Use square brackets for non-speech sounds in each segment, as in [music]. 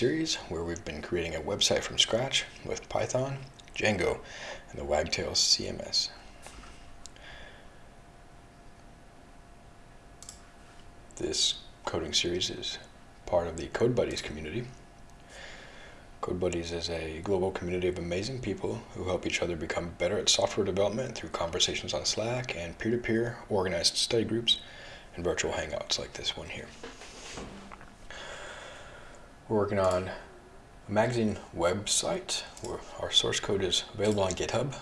series where we've been creating a website from scratch with Python, Django, and the Wagtail CMS. This coding series is part of the Code Buddies community. Code Buddies is a global community of amazing people who help each other become better at software development through conversations on Slack and peer-to-peer -peer organized study groups and virtual hangouts like this one here. We're working on a magazine website where our source code is available on GitHub,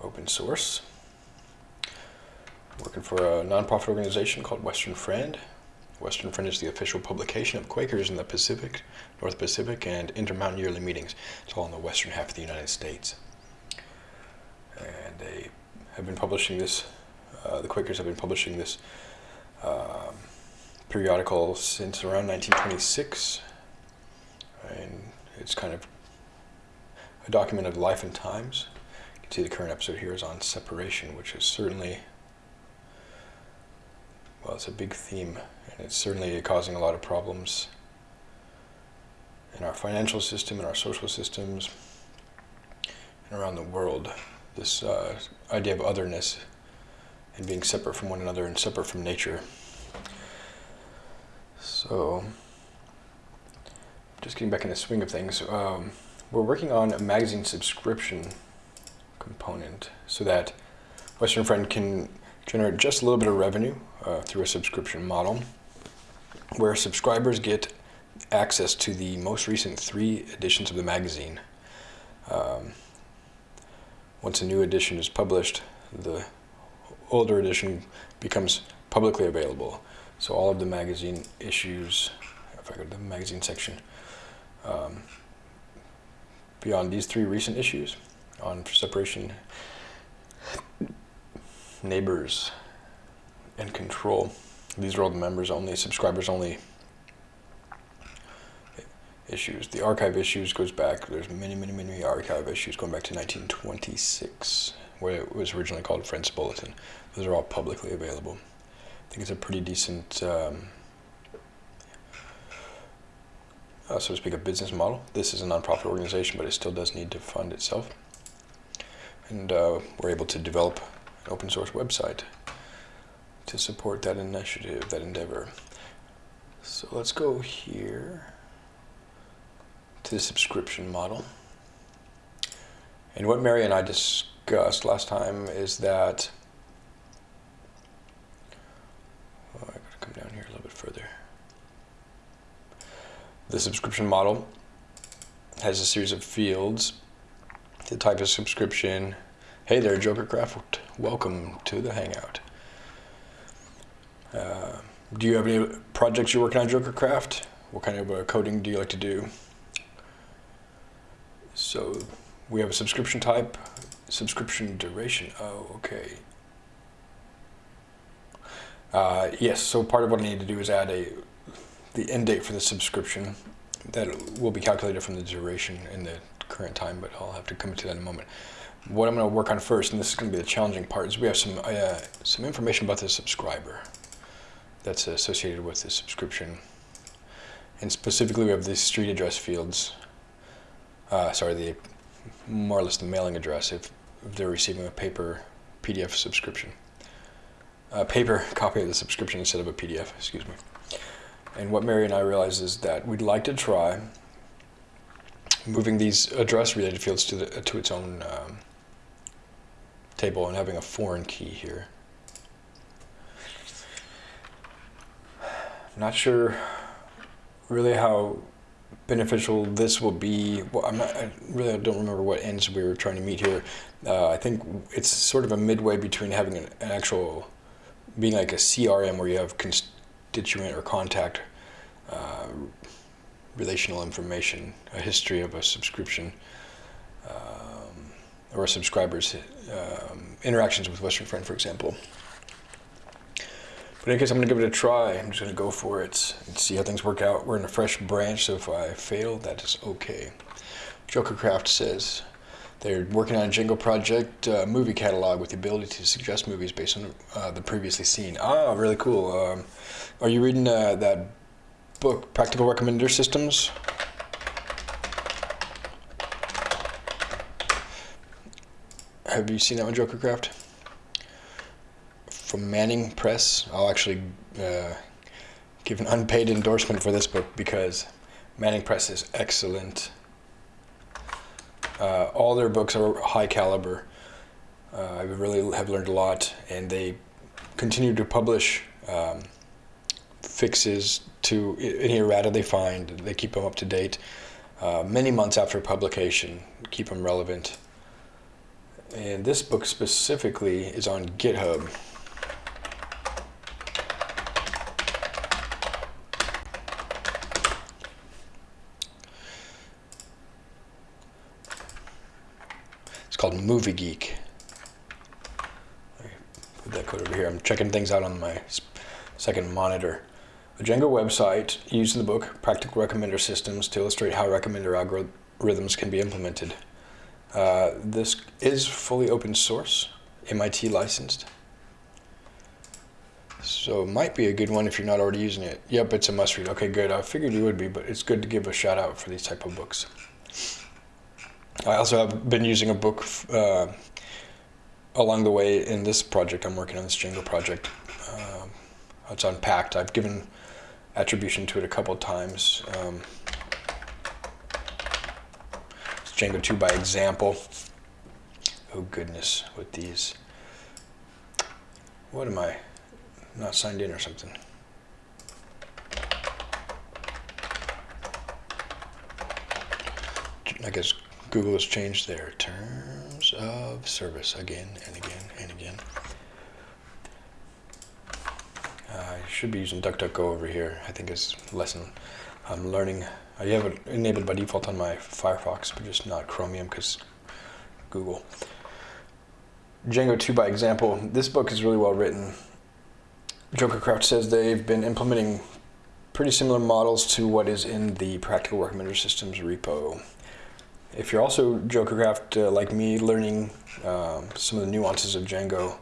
open source. Working for a nonprofit organization called Western Friend. Western Friend is the official publication of Quakers in the Pacific, North Pacific, and Intermountain Yearly Meetings. It's all in the western half of the United States. And they have been publishing this, uh, the Quakers have been publishing this um, periodical since around 1926 and it's kind of a document of life and times. You can see the current episode here is on separation, which is certainly, well, it's a big theme, and it's certainly causing a lot of problems in our financial system, in our social systems, and around the world. This uh, idea of otherness and being separate from one another and separate from nature. So, just getting back in the swing of things, um, we're working on a magazine subscription component so that Western Friend can generate just a little bit of revenue uh, through a subscription model where subscribers get access to the most recent three editions of the magazine. Um, once a new edition is published, the older edition becomes publicly available. So all of the magazine issues, if I go to the magazine section, um, beyond these three recent issues on separation, neighbors, and control. These are all the members only, subscribers only issues. The archive issues goes back, there's many, many, many archive issues going back to 1926, where it was originally called Friends Bulletin. Those are all publicly available. I think it's a pretty decent um, uh, so to speak, a business model. This is a nonprofit organization, but it still does need to fund itself. And uh, we're able to develop an open source website to support that initiative, that endeavor. So let's go here to the subscription model. And what Mary and I discussed last time is that, oh, I gotta come down here a little bit further. The subscription model has a series of fields. The type of subscription. Hey there, Joker Craft. Welcome to the Hangout. Uh, do you have any projects you're working on, Joker Craft? What kind of uh, coding do you like to do? So we have a subscription type, subscription duration. Oh, okay. Uh, yes, so part of what I need to do is add a the end date for the subscription that will be calculated from the duration in the current time, but I'll have to come to that in a moment. What I'm going to work on first, and this is going to be the challenging part, is we have some uh, some information about the subscriber that's associated with the subscription. And specifically, we have the street address fields. Uh, sorry, the more or less the mailing address if, if they're receiving a paper PDF subscription. A paper copy of the subscription instead of a PDF, excuse me. And what Mary and I realized is that we'd like to try moving these address-related fields to, the, to its own um, table and having a foreign key here. I'm not sure really how beneficial this will be. Well, I'm not, I really don't remember what ends we were trying to meet here. Uh, I think it's sort of a midway between having an, an actual, being like a CRM where you have constituent or contact uh, relational information, a history of a subscription um, or a subscriber's um, interactions with Western Friend, for example. But in case I'm going to give it a try, I'm just going to go for it and see how things work out. We're in a fresh branch, so if I fail, that is okay. Jokercraft says, they're working on a Django project uh, movie catalog with the ability to suggest movies based on uh, the previously seen. Ah, really cool. Um, are you reading uh, that book, Practical Recommender Systems? Have you seen that one, Jokercraft? From Manning Press. I'll actually uh, give an unpaid endorsement for this book because Manning Press is excellent. Uh, all their books are high caliber. Uh, I really have learned a lot, and they continue to publish um, fixes to any errata they find. They keep them up to date uh, many months after publication, keep them relevant. And this book specifically is on GitHub. It's called Movie Geek. Put that code over here. I'm checking things out on my second monitor. A Django website used in the book Practical Recommender Systems to illustrate how recommender algorithms can be implemented. Uh, this is fully open source, MIT licensed. So it might be a good one if you're not already using it. Yep, it's a must read. Okay, good. I figured you would be, but it's good to give a shout out for these type of books. I also have been using a book uh, along the way in this project. I'm working on this Django project. Uh, it's unpacked. I've given attribution to it a couple times. Um, it's Django 2 by example. Oh goodness, with these. What am I? Not signed in or something. I guess Google has changed their terms of service again and again and again. I should be using DuckDuckGo over here. I think it's lesson I'm learning. I have it enabled by default on my Firefox, but just not Chromium because Google. Django 2 by example. This book is really well written. Joker Jokercraft says they've been implementing pretty similar models to what is in the Practical Recommender Systems repo. If you're also Jokercraft, uh, like me, learning um, some of the nuances of Django,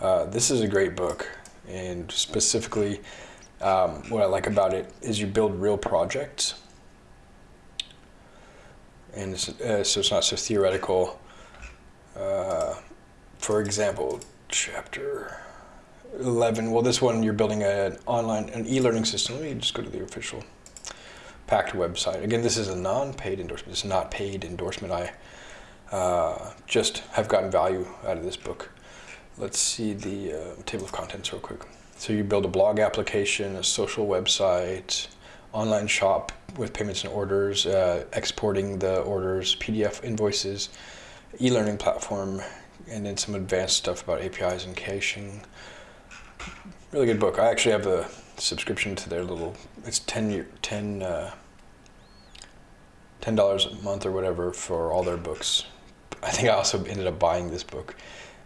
uh, this is a great book and specifically um, what I like about it is you build real projects and it's, uh, so it's not so theoretical. Uh, for example, chapter 11, well this one you're building an online, an e-learning system. Let me just go to the official Packt website. Again, this is a non-paid endorsement. It's not paid endorsement. I uh, just have gotten value out of this book. Let's see the uh, table of contents real quick. So you build a blog application, a social website, online shop with payments and orders, uh, exporting the orders, PDF invoices, e-learning platform, and then some advanced stuff about APIs and caching. Really good book. I actually have a subscription to their little, it's 10, year, 10, uh, $10 a month or whatever for all their books. I think I also ended up buying this book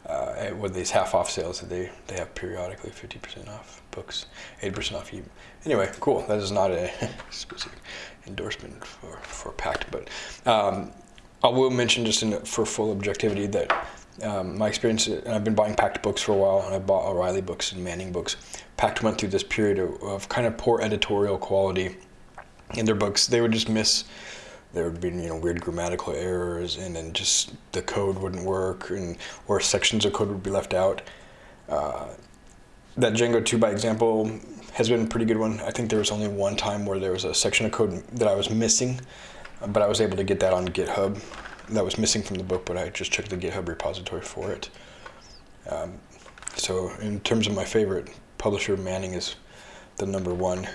uh, with these half off sales that they, they have periodically 50% off books, 80% off. even. Anyway, cool. That is not a [laughs] specific endorsement for, for Packt, but um, I will mention just in, for full objectivity that um, my experience, and I've been buying Packt books for a while, and I bought O'Reilly books and Manning books. Packt went through this period of, of kind of poor editorial quality in their books. They would just miss there would be you know weird grammatical errors and then just the code wouldn't work and or sections of code would be left out. Uh, that Django 2 by example has been a pretty good one. I think there was only one time where there was a section of code that I was missing, but I was able to get that on GitHub. That was missing from the book, but I just checked the GitHub repository for it. Um, so in terms of my favorite publisher, Manning is the number one.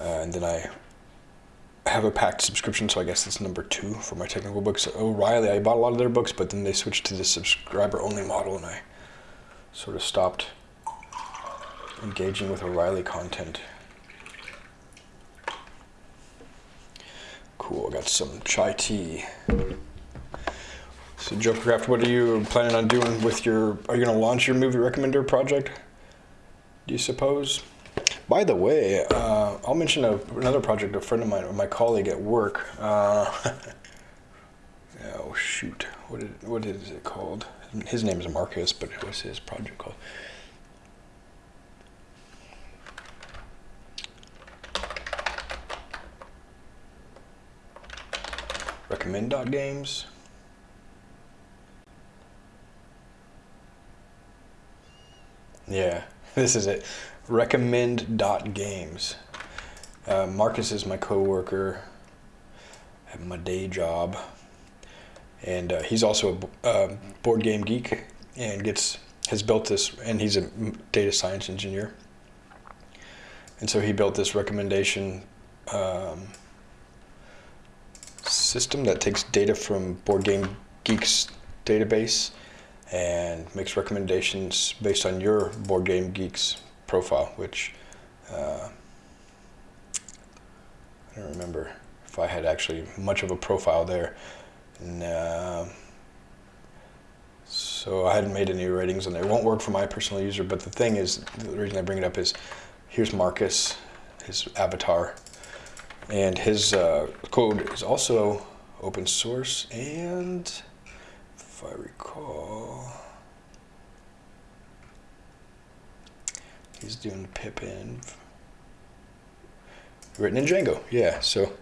Uh, and then I have a Packt subscription, so I guess it's number two for my technical books. O'Reilly, I bought a lot of their books, but then they switched to the subscriber-only model, and I sort of stopped engaging with O'Reilly content. Cool, got some chai tea. So Jokercraft, what are you planning on doing with your, are you gonna launch your movie recommender project? Do you suppose? By the way, uh, I'll mention a, another project a friend of mine, my colleague at work. Uh, [laughs] oh shoot, What is it called? His name is Marcus, but what's his project called? Recommend.games. Yeah, [laughs] this is it. Recommend.games. Uh, Marcus is my coworker at my day job, and uh, he's also a uh, board game geek and gets has built this, and he's a data science engineer, and so he built this recommendation um, system that takes data from Board Game Geek's database and makes recommendations based on your Board Game Geek's profile, which uh, I don't remember if I had actually much of a profile there. And, uh, so I hadn't made any ratings on there. It won't work for my personal user, but the thing is, the reason I bring it up is, here's Marcus, his avatar, and his uh, code is also open source, and if I recall, he's doing Pippin written in Django. Yeah, so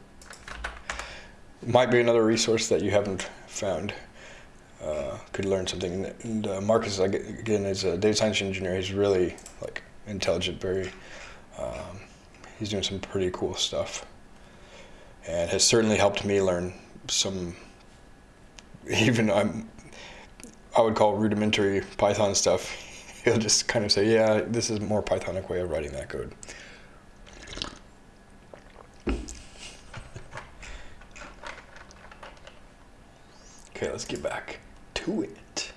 might be another resource that you haven't found. Uh, could learn something. And uh, Marcus, again, is a data science engineer. He's really like intelligent. Very. Um, he's doing some pretty cool stuff, and has certainly helped me learn some. [laughs] Even I'm. I would call rudimentary Python stuff. [laughs] He'll just kind of say, "Yeah, this is a more Pythonic way of writing that code." [laughs] Okay, let's get back to it.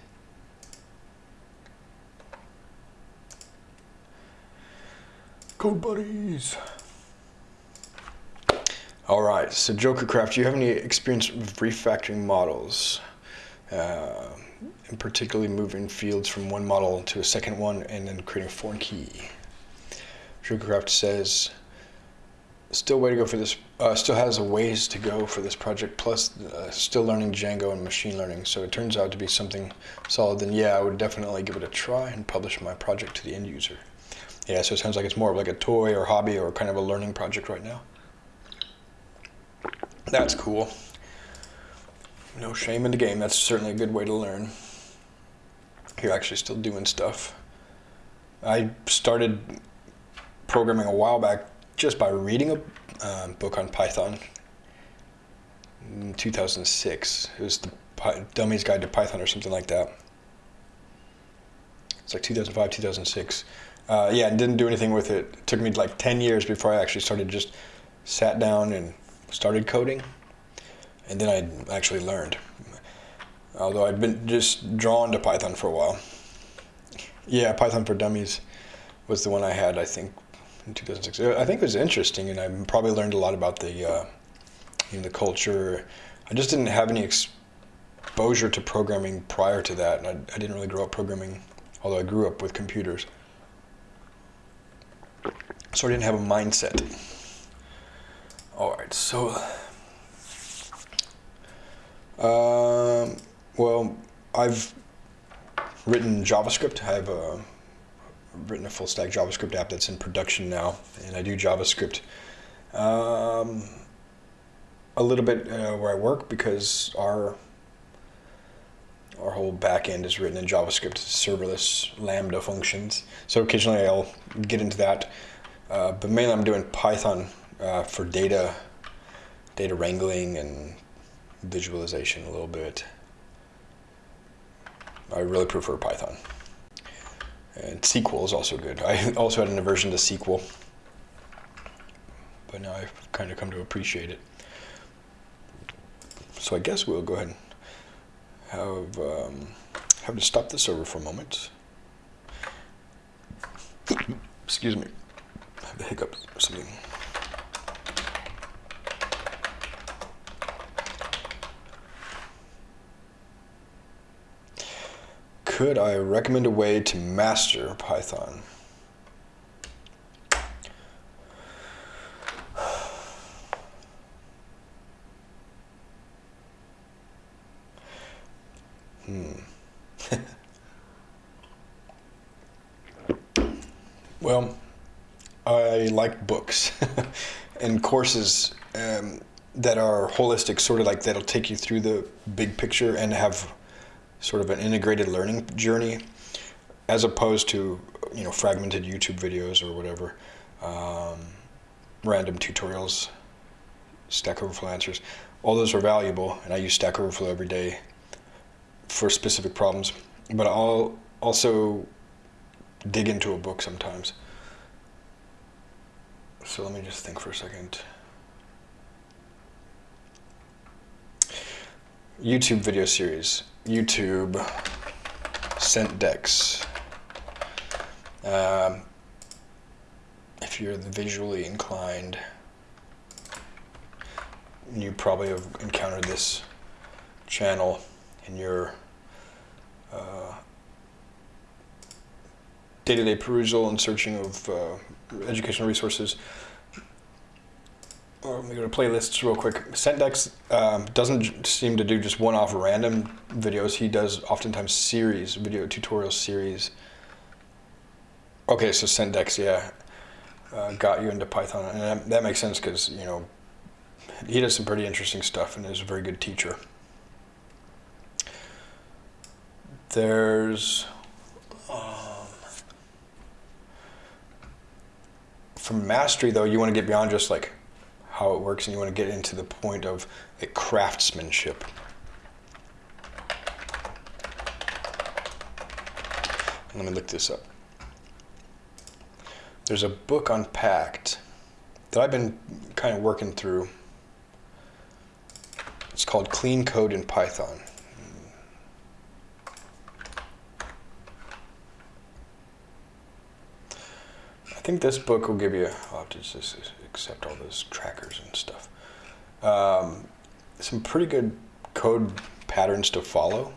Code buddies. All right, so Jokercraft, do you have any experience with refactoring models? Uh, and particularly moving fields from one model to a second one and then creating a foreign key. Jokercraft says, still way to go for this. Uh, still has a ways to go for this project. Plus, uh, still learning Django and machine learning. So it turns out to be something solid. Then yeah, I would definitely give it a try and publish my project to the end user. Yeah, so it sounds like it's more of like a toy or hobby or kind of a learning project right now. That's cool. No shame in the game. That's certainly a good way to learn. You're actually still doing stuff. I started programming a while back just by reading a um, book on Python in 2006. It was the Py Dummy's Guide to Python or something like that. It's like 2005, 2006. Uh, yeah, and didn't do anything with it. It took me like 10 years before I actually started just sat down and started coding. And then I actually learned. Although I'd been just drawn to Python for a while. Yeah, Python for Dummies was the one I had, I think, in 2006. I think it was interesting, and I probably learned a lot about the uh, you know, the culture. I just didn't have any exposure to programming prior to that, and I, I didn't really grow up programming, although I grew up with computers. So I didn't have a mindset. All right, so, um, well, I've written JavaScript. I have a written a full stack JavaScript app that's in production now, and I do JavaScript um, a little bit uh, where I work because our our whole backend is written in JavaScript, serverless Lambda functions. So occasionally I'll get into that, uh, but mainly I'm doing Python uh, for data, data wrangling and visualization a little bit. I really prefer Python. And SQL is also good. I [laughs] also had an aversion to SQL, but now I've kind of come to appreciate it. So I guess we'll go ahead and have, um, have to stop the server for a moment. Excuse me. I have a hiccup or something. Could I recommend a way to master Python? Hmm. [laughs] well, I like books [laughs] and courses um, that are holistic, sort of like that'll take you through the big picture and have sort of an integrated learning journey as opposed to you know, fragmented YouTube videos or whatever, um, random tutorials, Stack Overflow answers. All those are valuable, and I use Stack Overflow every day for specific problems. But I'll also dig into a book sometimes. So let me just think for a second. YouTube video series. YouTube Sentdex. Um, if you're visually inclined, you probably have encountered this channel in your uh, day-to-day perusal and searching of uh, educational resources. Let me go to playlists real quick. Sentdex um, doesn't seem to do just one-off random videos. He does oftentimes series, video tutorial series. Okay, so Sentdex, yeah, uh, got you into Python, and that, that makes sense because you know he does some pretty interesting stuff and is a very good teacher. There's um, from mastery though, you want to get beyond just like how it works and you want to get into the point of craftsmanship. Let me look this up. There's a book Unpacked that I've been kind of working through. It's called Clean Code in Python. I think this book will give you, to just accept all those trackers and stuff. Um, some pretty good code patterns to follow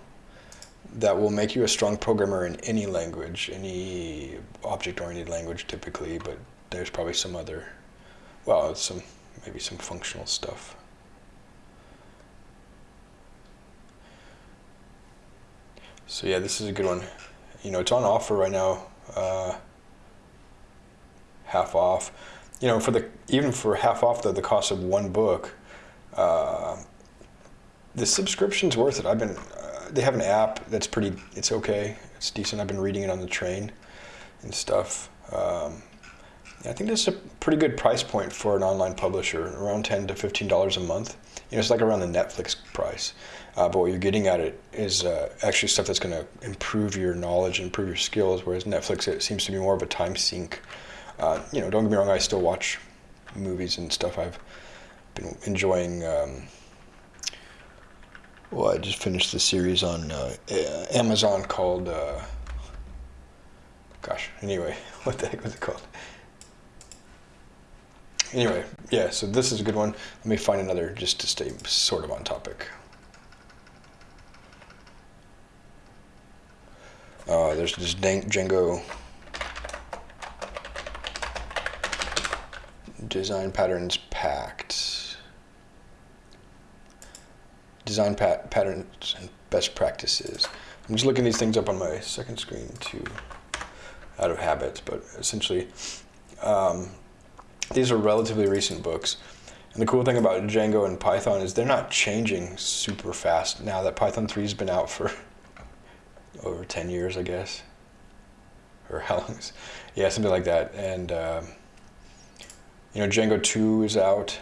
that will make you a strong programmer in any language, any object-oriented language typically, but there's probably some other, well, some maybe some functional stuff. So yeah, this is a good one. You know, it's on offer right now. Uh, half off. You know, for the even for half off the, the cost of one book, uh, the subscription's worth it. I've been, uh, they have an app that's pretty, it's okay, it's decent. I've been reading it on the train and stuff. Um, I think that's a pretty good price point for an online publisher, around 10 to $15 a month. You know, it's like around the Netflix price. Uh, but what you're getting at it is uh, actually stuff that's going to improve your knowledge, and improve your skills, whereas Netflix, it seems to be more of a time sink. Uh, you know, don't get me wrong, I still watch movies and stuff. I've been enjoying. Um, well, I just finished the series on uh, Amazon called. Uh, gosh, anyway, [laughs] what the heck was it called? Anyway, yeah, so this is a good one. Let me find another just to stay sort of on topic. Uh, there's this Django design patterns Packt. Design pat patterns and best practices. I'm just looking these things up on my second screen too, out of habit, but essentially, um, these are relatively recent books. And the cool thing about Django and Python is they're not changing super fast now that Python 3 has been out for [laughs] over 10 years, I guess. Or how long is, yeah, something like that. And um, you know, Django 2 is out,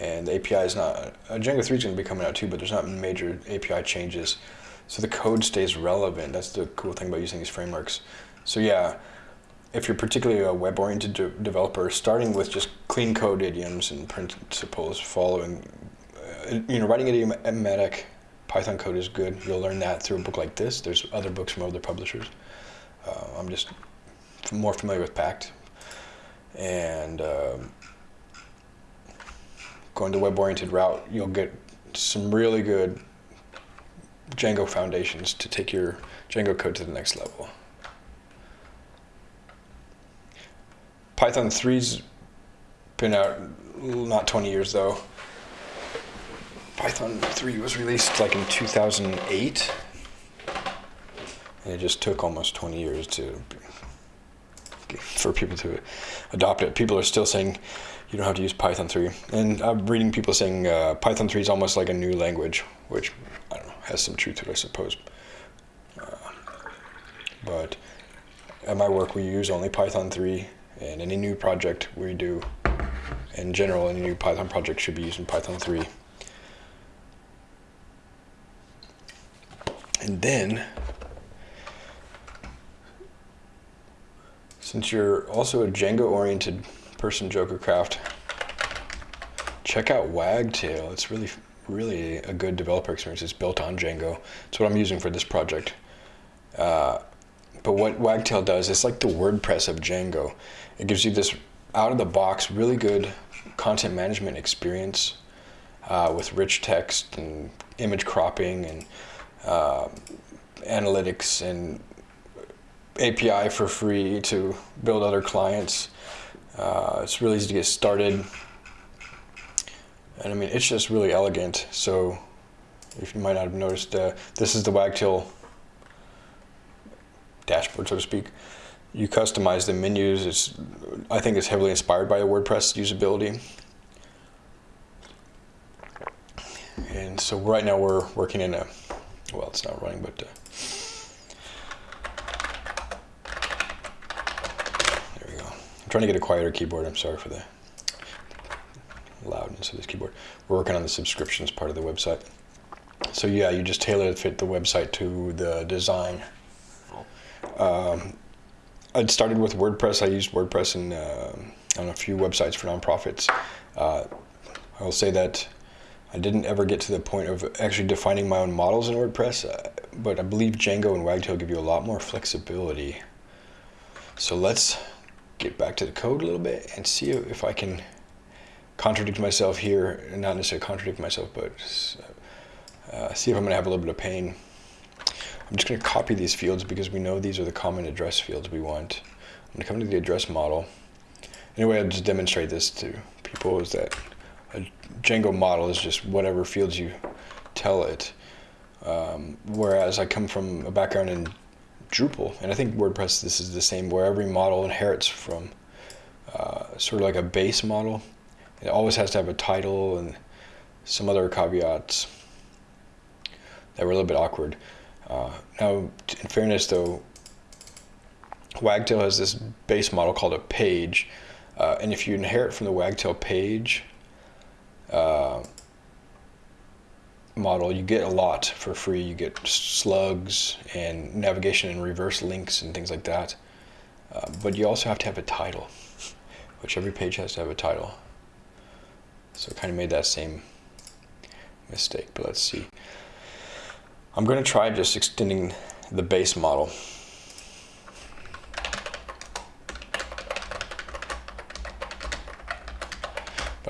and the API is not, uh, Django 3 is going to be coming out too, but there's not major API changes. So the code stays relevant. That's the cool thing about using these frameworks. So yeah, if you're particularly a web-oriented de developer, starting with just clean code idioms and principles, following, uh, you know, writing idiomatic Python code is good. You'll learn that through a book like this. There's other books from other publishers. Uh, I'm just more familiar with Packt, and um, going the web-oriented route, you'll get some really good Django foundations to take your Django code to the next level. Python 3's been out not 20 years though. Python 3 was released like in 2008. And it just took almost 20 years to for people to adopt it. People are still saying you don't have to use Python 3. And I'm reading people saying uh, Python 3 is almost like a new language, which, I don't know, has some truth to it, I suppose. Uh, but at my work, we use only Python 3, and any new project we do, in general, any new Python project should be using Python 3. And then, since you're also a Django-oriented person, Jokercraft, check out Wagtail. It's really, really a good developer experience. It's built on Django. It's what I'm using for this project. Uh, but what Wagtail does, it's like the WordPress of Django. It gives you this out-of-the-box, really good content management experience uh, with rich text and image cropping and uh, analytics and API for free to build other clients. Uh, it's really easy to get started. And I mean, it's just really elegant. So if you might not have noticed, uh, this is the Wagtail dashboard, so to speak. You customize the menus. It's, I think it's heavily inspired by WordPress usability. And so right now we're working in a well, it's not running, but uh, there we go. I'm trying to get a quieter keyboard. I'm sorry for the loudness of this keyboard. We're working on the subscriptions part of the website. So yeah, you just tailor it fit the website to the design. Um, I'd started with WordPress. I used WordPress in, uh, on a few websites for nonprofits. Uh, I will say that I didn't ever get to the point of actually defining my own models in WordPress, uh, but I believe Django and Wagtail give you a lot more flexibility. So let's get back to the code a little bit and see if I can contradict myself here, not necessarily contradict myself, but uh, see if I'm to have a little bit of pain. I'm just to copy these fields because we know these are the common address fields we want. I'm to come to the address model. Anyway, I'll just demonstrate this to people is that a Django model is just whatever fields you tell it. Um, whereas I come from a background in Drupal, and I think WordPress this is the same, where every model inherits from uh, sort of like a base model. It always has to have a title and some other caveats that were a little bit awkward. Uh, now, in fairness though, Wagtail has this base model called a page, uh, and if you inherit from the Wagtail page, uh, model, you get a lot for free. You get slugs and navigation and reverse links and things like that. Uh, but you also have to have a title, which every page has to have a title. So I kind of made that same mistake, but let's see. I'm going to try just extending the base model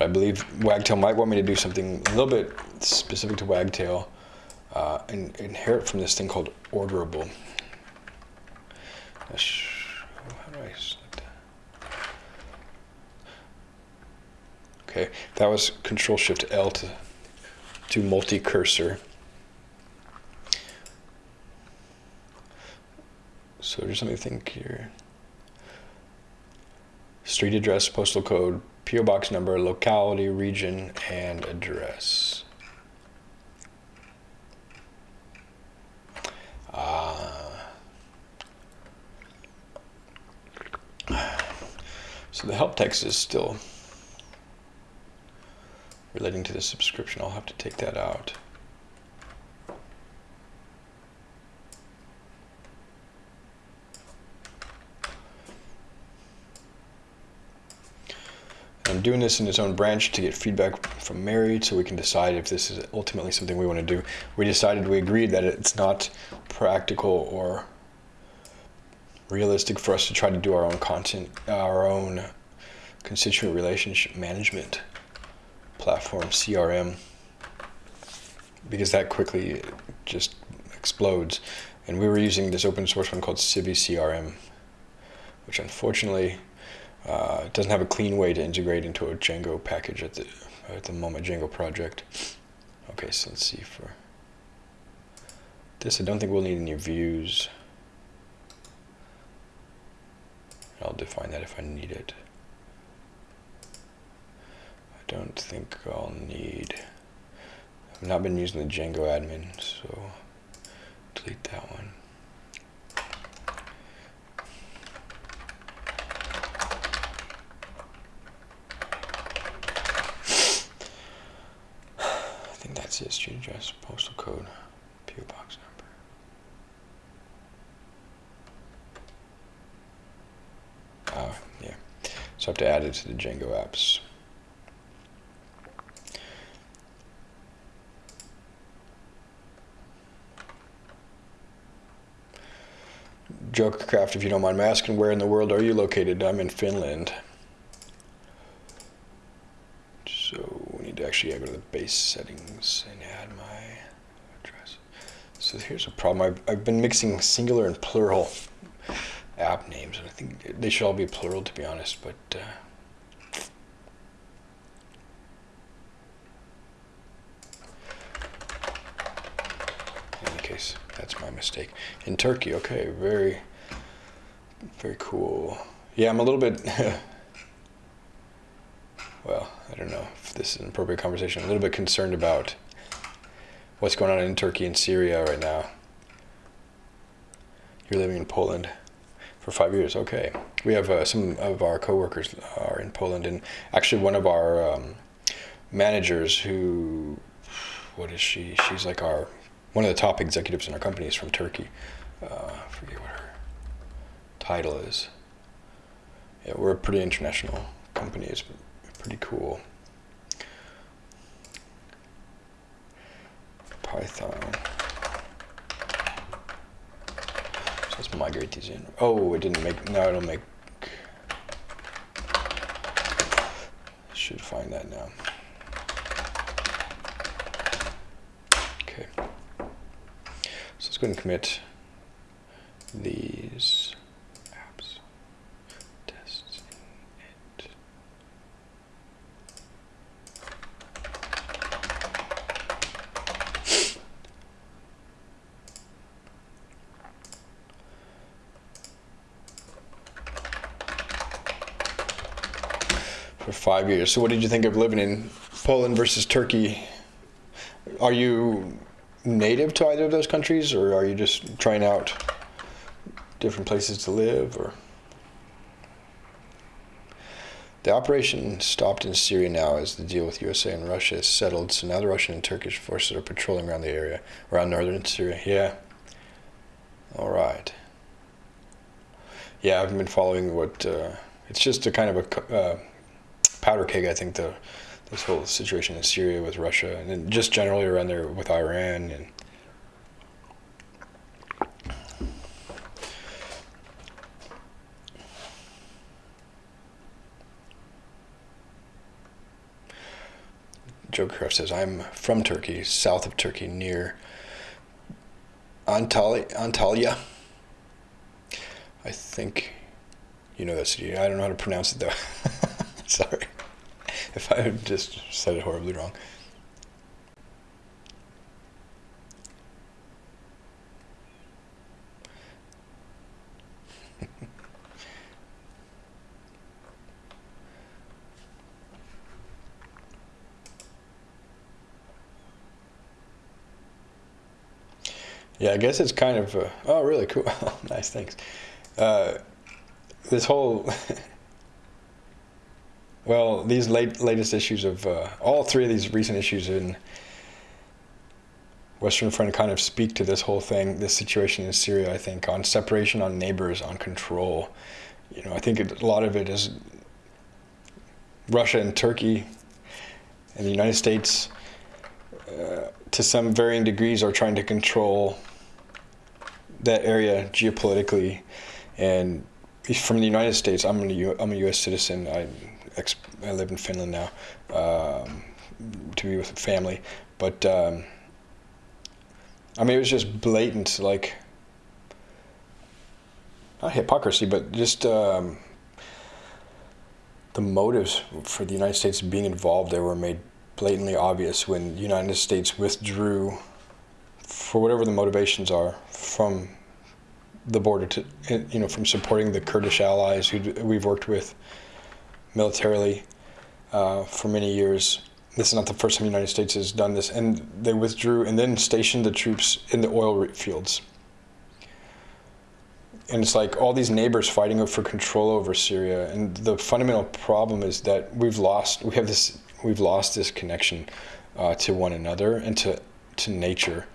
But I believe Wagtail might want me to do something a little bit specific to Wagtail uh, and inherit from this thing called orderable. That? Okay, that was Control Shift L to do multi-cursor. So just let me think here. Street address, postal code, PO box number, locality, region, and address. Ah. so the help text is still relating to the subscription. I'll have to take that out. I'm doing this in its own branch to get feedback from Mary so we can decide if this is ultimately something we want to do. We decided, we agreed that it's not practical or realistic for us to try to do our own content, our own constituent relationship management platform, CRM, because that quickly just explodes. And we were using this open source one called CiviCRM, which unfortunately uh, it doesn't have a clean way to integrate into a Django package at the at the moment Django project. Okay, so let's see for this. I don't think we'll need any views. I'll define that if I need it. I don't think I'll need. I've not been using the Django admin, so delete that one. Street address, postal code, PO box number. Uh, yeah. So I have to add it to the Django apps. Jokercraft, if you don't mind me asking, where in the world are you located? I'm in Finland. Actually go to the base settings and add my address. So here's a problem. I've, I've been mixing singular and plural app names, and I think they should all be plural to be honest, but uh, case. That's my mistake. In Turkey, okay, very, very cool. Yeah, I'm a little bit, [laughs] well, I don't know if this is an appropriate conversation. I'm a little bit concerned about what's going on in Turkey and Syria right now. You're living in Poland for five years. Okay, we have uh, some of our coworkers are in Poland, and actually one of our um, managers who, what is she? She's like our one of the top executives in our company is from Turkey. Uh, I forget what her title is. Yeah, we're a pretty international company. Pretty cool. Python. So let's migrate these in. Oh, it didn't make, now it'll make, should find that now. Okay. So let's go and commit these apps tests it. For five years. So, what did you think of living in Poland versus Turkey? Are you native to either of those countries, or are you just trying out different places to live, or? The operation stopped in Syria now as the deal with USA and Russia is settled. So now the Russian and Turkish forces are patrolling around the area, around northern Syria. Yeah. All right. Yeah, I've been following what. Uh, it's just a kind of a uh, powder keg, I think, the this whole situation in Syria with Russia, and just generally around there with Iran and. Joe Jokercraft says, I'm from Turkey, south of Turkey, near Antalya. Antalya. I think you know that city. I don't know how to pronounce it though. [laughs] [laughs] Sorry. if I just said it horribly wrong. [laughs] Yeah, I guess it's kind of, uh, oh, really cool. [laughs] nice, thanks. Uh, this whole Well, these late, latest issues of uh, all three of these recent issues in Western Friend kind of speak to this whole thing, this situation in Syria. I think on separation, on neighbors, on control. You know, I think it, a lot of it is Russia and Turkey and the United States, uh, to some varying degrees, are trying to control that area geopolitically. And from the United States, I'm a, U- I'm a U.S. citizen. I I live in Finland now um, to be with family, but um, I mean it was just blatant, like not hypocrisy, but just um, the motives for the United States being involved there were made blatantly obvious when the United States withdrew, for whatever the motivations are, from the border to, you know, from supporting the Kurdish allies who we've worked with militarily uh, for many years. This is not the first time the United States has done this, and they withdrew and then stationed the troops in the oil fields. And it's like all these neighbors fighting for control over Syria, and the fundamental problem is that we've lost. We have this. We've lost this connection uh, to one another and to to nature.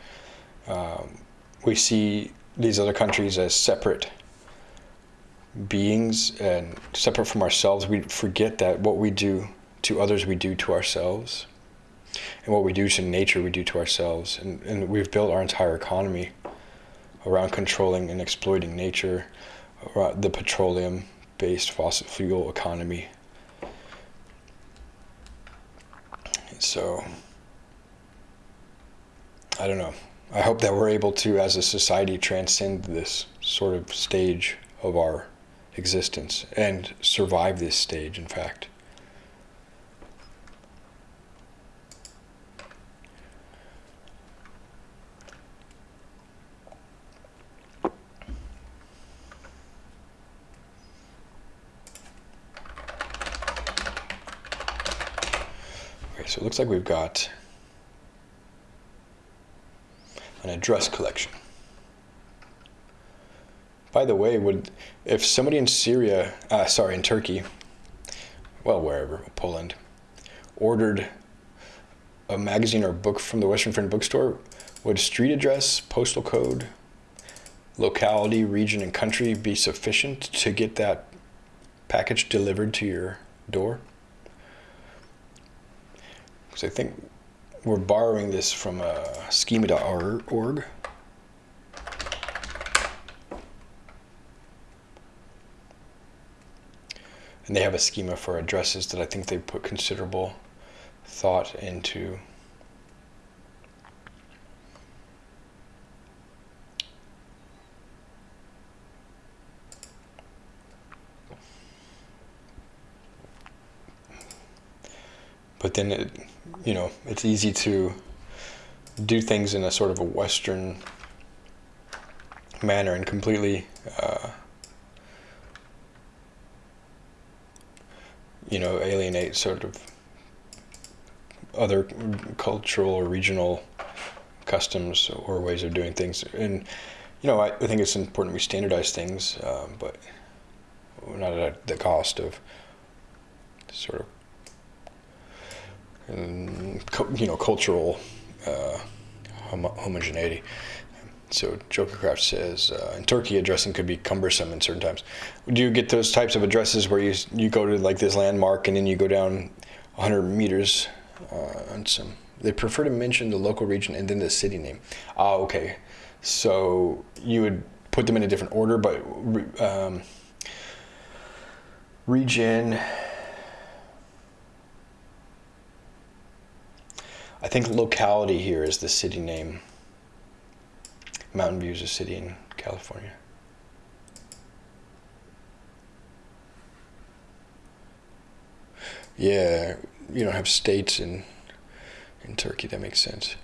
Um, we see these other countries as separate beings and separate from ourselves. We forget that what we do to others, we do to ourselves. And what we do to nature, we do to ourselves. And, and we've built our entire economy around controlling and exploiting nature, the petroleum based fossil fuel economy. So, I don't know. I hope that we're able to, as a society, transcend this sort of stage of our existence and survive this stage, in fact. Okay, so it looks like we've got an address collection. By the way, would if somebody in Syria, uh, sorry, in Turkey, well, wherever, Poland, ordered a magazine or book from the Western Friend bookstore, would street address, postal code, locality, region, and country be sufficient to get that package delivered to your door? Because I think we're borrowing this from uh, schema.org. And they have a schema for addresses that I think they put considerable thought into. But then, it, you know, it's easy to do things in a sort of a Western manner and completely uh, you know, alienate sort of other cultural or regional customs or ways of doing things. And, you know, I, I think it's important we standardize things, um, but not at the cost of sort of, um, you know, cultural uh, homogeneity. So Jokercraft says, uh, in Turkey, addressing could be cumbersome in certain times. Do you get those types of addresses where you you go to like this landmark and then you go down 100 meters uh, on some? They prefer to mention the local region and then the city name. Ah, okay. So you would put them in a different order, but um, region. I think locality here is the city name. Mountain View is a city in California. Yeah, you don't have states in in Turkey. That makes sense.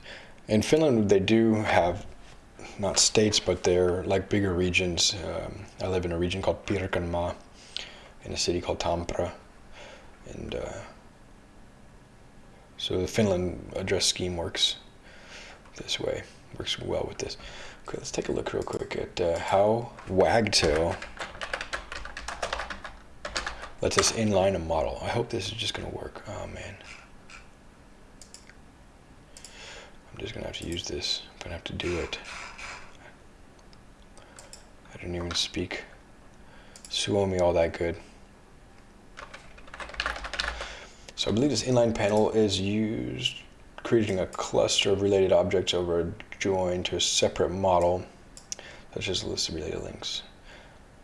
In Finland, they do have not states, but they're like bigger regions. Um, I live in a region called Pirkanmaa, in a city called Tampere, and uh, so the Finland address scheme works this way. Works well with this. Okay, let's take a look real quick at uh, how Wagtail lets us inline a model. I hope this is just going to work. Oh, man. I'm just going to have to use this. I'm going to have to do it. I didn't even speak Suomi all that good. So I believe this inline panel is used creating a cluster of related objects over a join to a separate model, such as a list of related links.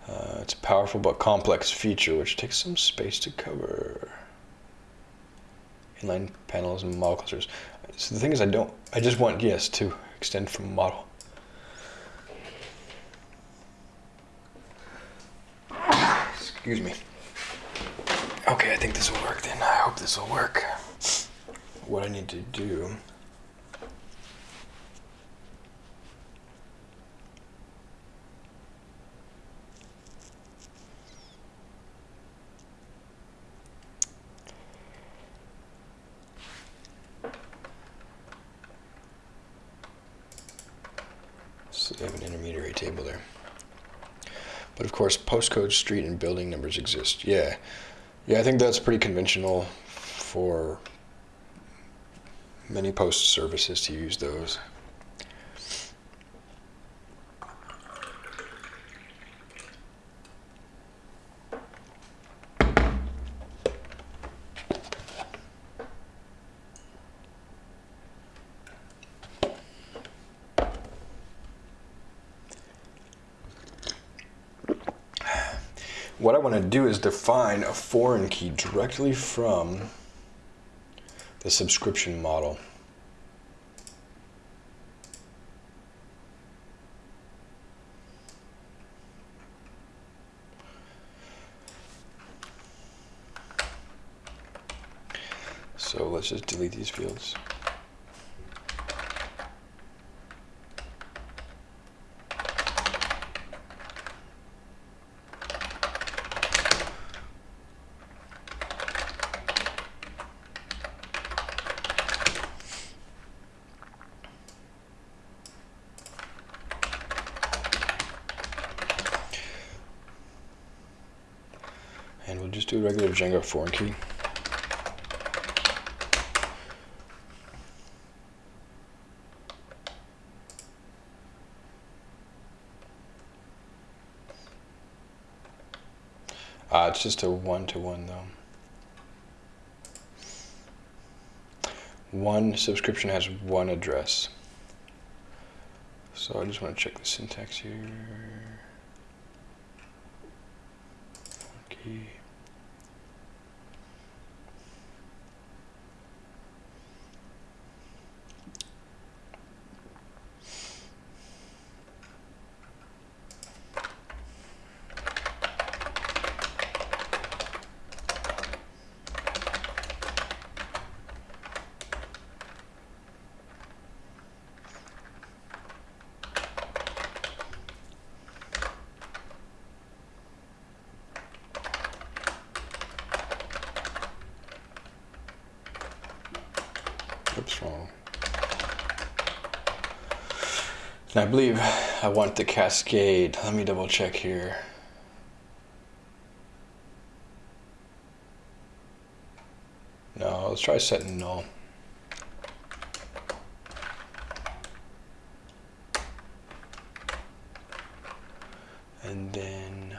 Uh, it's a powerful but complex feature which takes some space to cover. Inline panels and model clusters. So the thing is I don't, I just want, yes, to extend from model. Excuse me. Okay, I think this will work then. I hope this will work. What I need to do course, postcode, street, and building numbers exist. Yeah, yeah, I think that's pretty conventional for many post services to use those. what I want to do is define a foreign key directly from the subscription model. So let's just delete these fields. And we'll just do a regular Django foreign key. Uh, it's just a one-to-one -one, though. One subscription has one address. So I just want to check the syntax here. Okay. Oops, wrong. And I believe I want the cascade. Let me double check here. No, let's try setting null. And then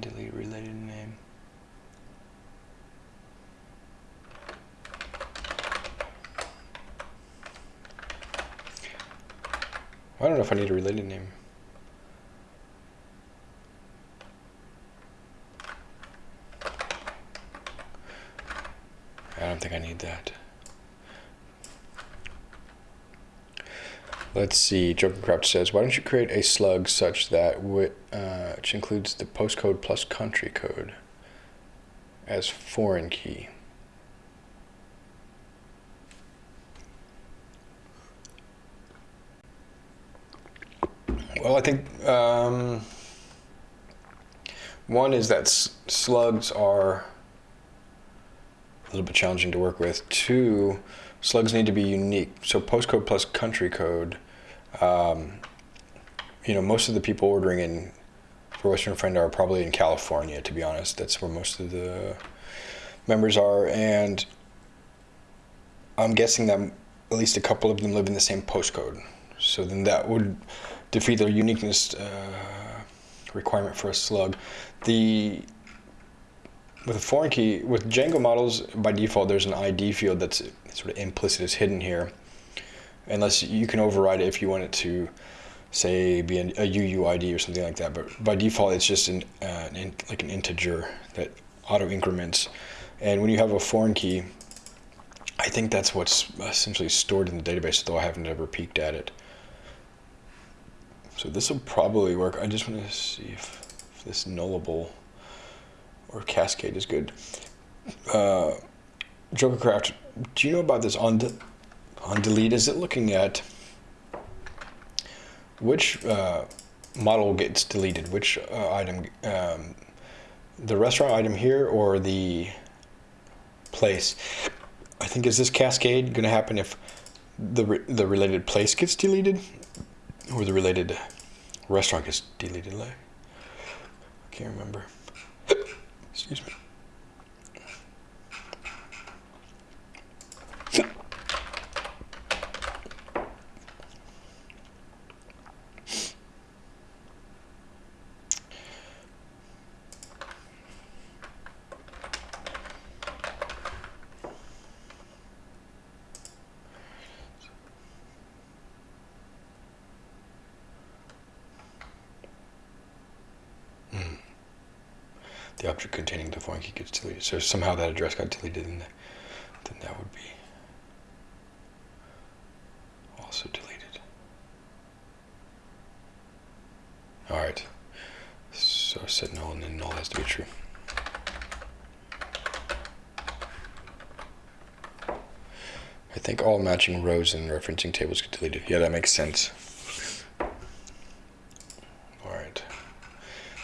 delete related name. I don't know if I need a related name. I don't think I need that. Let's see, Jokercraft says, why don't you create a slug such that uh, which includes the postcode plus country code as foreign key? Well, I think um, one is that slugs are a little bit challenging to work with. Two, slugs need to be unique. So postcode plus country code um, you know, most of the people ordering in for Western Friend are probably in California, to be honest. That's where most of the members are. And I'm guessing that at least a couple of them live in the same postcode. So then that would defeat the uniqueness uh, requirement for a slug. The with a foreign key, with Django models, by default, there's an ID field that's sort of implicit, is hidden here unless you can override it if you want it to say be an, a UUID or something like that. But by default, it's just an, uh, an in, like an integer that auto increments. And when you have a foreign key, I think that's what's essentially stored in the database, though I haven't ever peeked at it. So this will probably work. I just want to see if, if this nullable or cascade is good. Uh, Jokercraft, do you know about this on on delete is it looking at which uh, model gets deleted, which uh, item, um, the restaurant item here or the place. I think is this cascade going to happen if the re the related place gets deleted or the related restaurant gets deleted? Like I can't remember. Excuse me. the object containing the foreign key So somehow that address got deleted, then, then that would be also deleted. All right. So set null and then null has to be true. I think all matching rows and referencing tables get deleted. Yeah, that makes sense.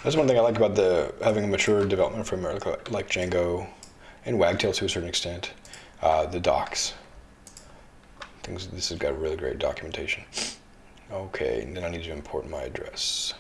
That's one thing I like about the having a mature development framework like Django and Wagtail to a certain extent. Uh, the docs. Things. This has got really great documentation. Okay, and then I need to import my address.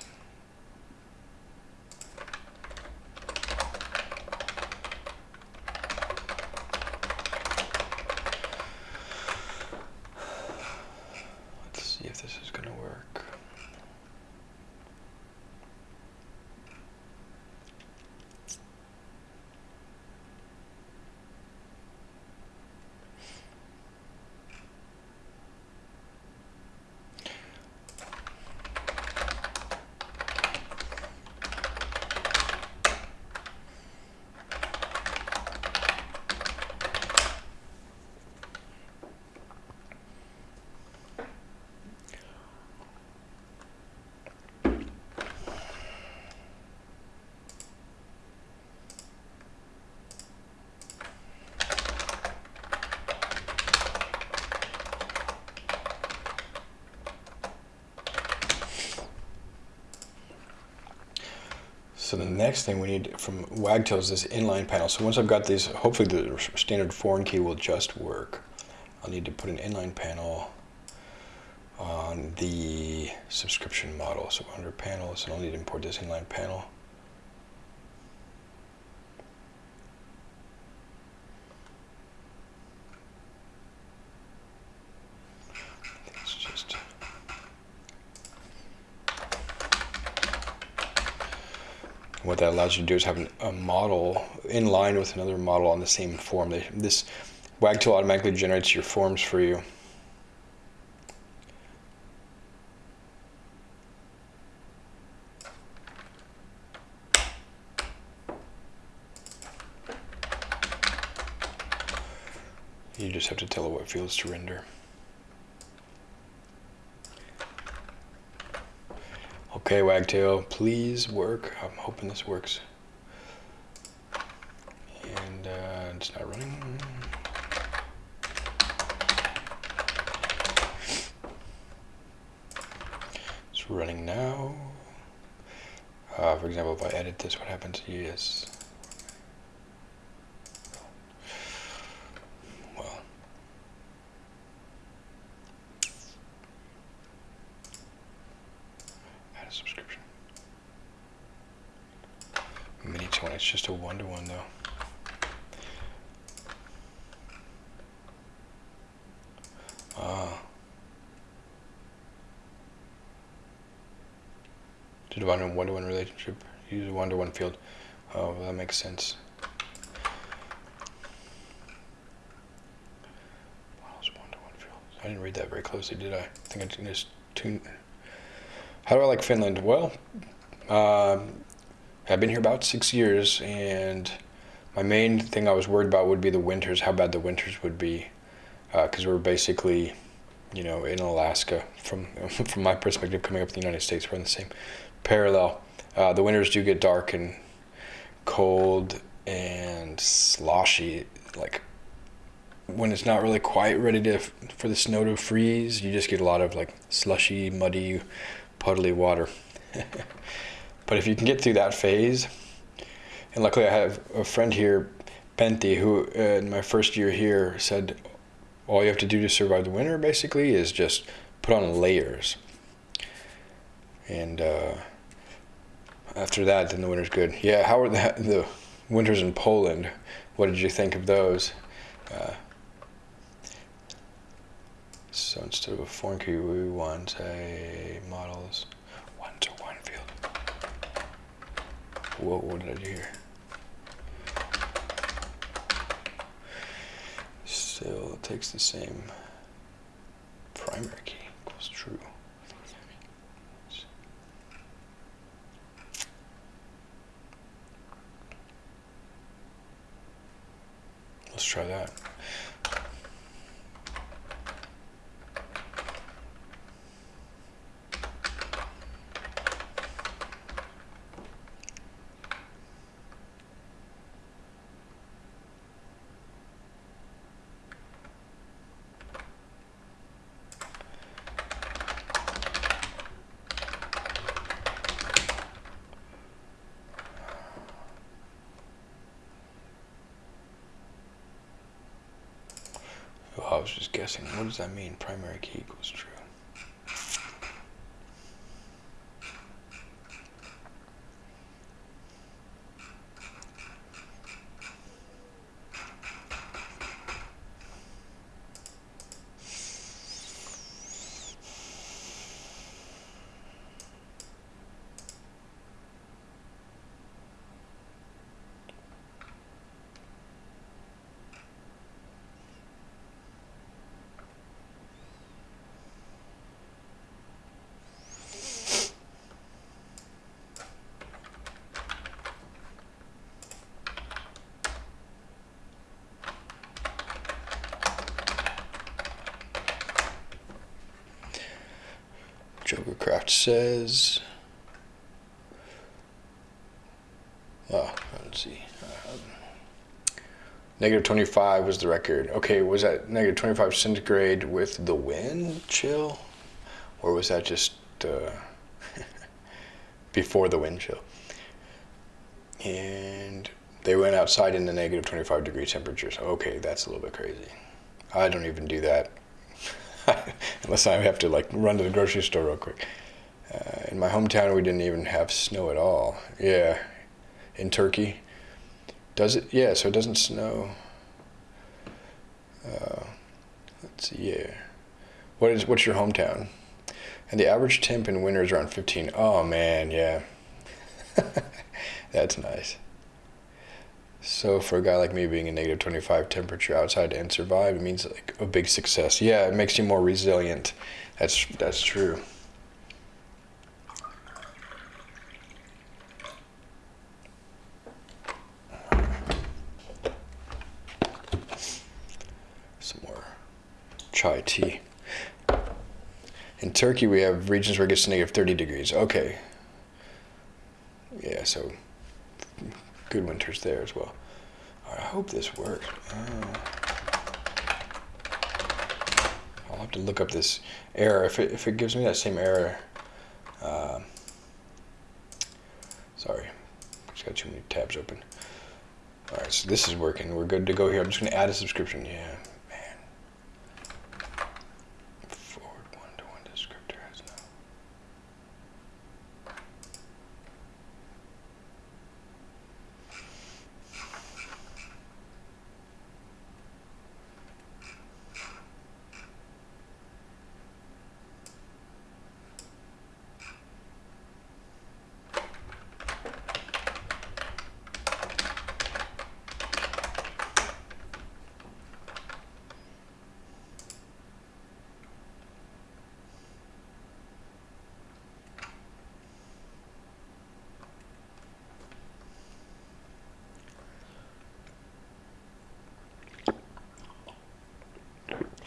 So the next thing we need from Wagtail is this inline panel. So once I've got these, hopefully the standard foreign key will just work. I'll need to put an inline panel on the subscription model. So under panels, and I'll need to import this inline panel. what that allows you to do is have an, a model in line with another model on the same form. They, this Wagtail automatically generates your forms for you. You just have to tell it what fields to render. Okay, Wagtail, please work. I'm hoping this works. And uh, it's not running. It's running now. Uh, for example, if I edit this, what happens? Yes. It's just a one-to-one -one, though. Ah. To define a one-to-one relationship, use a one-to-one field. Oh, that makes sense. I didn't read that very closely, did I? I think I just tuned. How do I like Finland? Well, um, I've been here about six years, and my main thing I was worried about would be the winters, how bad the winters would be, because uh, we're basically, you know, in Alaska. From [laughs] from my perspective, coming up in the United States, we're in the same parallel. Uh, the winters do get dark and cold and sloshy, like when it's not really quite ready to for the snow to freeze, you just get a lot of like slushy, muddy, puddly water. [laughs] But if you can get through that phase, and luckily I have a friend here, Pentti, who uh, in my first year here said, all you have to do to survive the winter basically is just put on layers. And uh, After that, then the winter's good. Yeah, how are the [laughs] the winters in Poland? What did you think of those? Uh, so instead of a foreign key, we want a models one to one field. Whoa, what did I do here? Still, takes the same primary key equals true. Let's try that. Oh, I was just guessing. What does that mean? Primary key equals true. Jokercraft says. Oh, let's see. Um, negative 25 was the record. Okay, was that negative 25 centigrade with the wind chill? Or was that just uh, [laughs] before the wind chill? And they went outside in the negative 25 degree temperatures. Okay, that's a little bit crazy. I don't even do that. [laughs] unless I have to like run to the grocery store real quick. In my hometown, we didn't even have snow at all. Yeah, in Turkey, does it? Yeah, so it doesn't snow. Uh, let's see. Yeah, what is what's your hometown? And the average temp in winter is around 15. Oh man, yeah, [laughs] that's nice. So for a guy like me being a negative 25 temperature outside and survive, it means like a big success. Yeah, it makes you more resilient. That's that's true. Some more tea. In Turkey, we have regions where it gets to negative 30 degrees. Okay. Yeah, so good winters there as well. I hope this works. Oh. I'll have to look up this error. If it, if it gives me that same error, uh, sorry, just got too many tabs open. All right, so this is working. We're good to go here. I'm just gonna add a subscription. Yeah.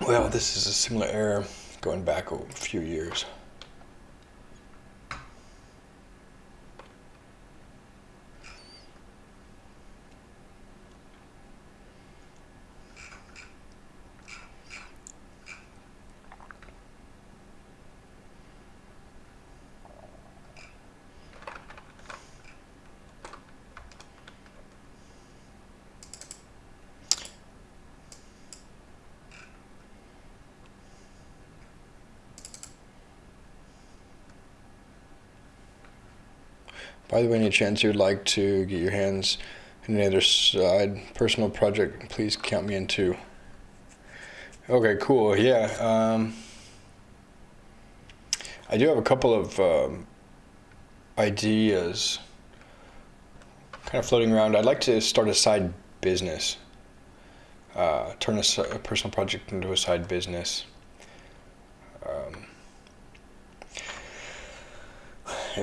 Well, this is a similar error going back a few years. By the way, any chance you'd like to get your hands in any other side personal project, please count me in too. Okay, cool. Yeah. Um, I do have a couple of um, ideas kind of floating around. I'd like to start a side business, uh, turn a, a, personal project into a side business. Um,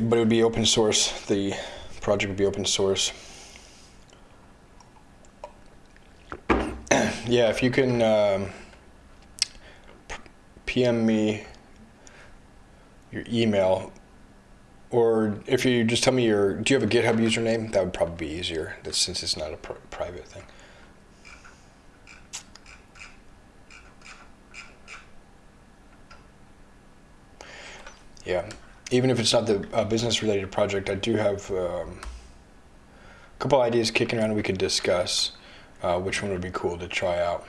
but it would be open source. The project would be open source. [clears throat] yeah, if you can um, PM me your email, or if you just tell me your, do you have a GitHub username? That would probably be easier, since it's not a pr private thing. Yeah, even if it's not the uh, business related project, I do have um, a couple ideas kicking around we could discuss. Uh, which one would be cool to try out?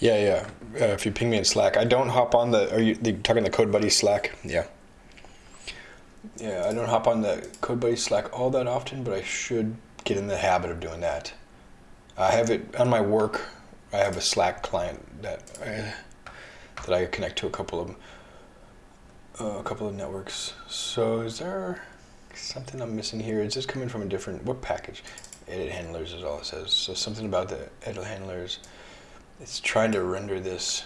Yeah, yeah. Uh, if you ping me in Slack, I don't hop on the. Are you talking the Code Buddy Slack? Yeah. Yeah, I don't hop on the Code Buddy Slack all that often, but I should get in the habit of doing that. I have it on my work. I have a Slack client that I, that I connect to a couple of uh, a couple of networks. So is there something I'm missing here? Is this coming from a different what package? Edit handlers is all it says. So something about the edit handlers it's trying to render this.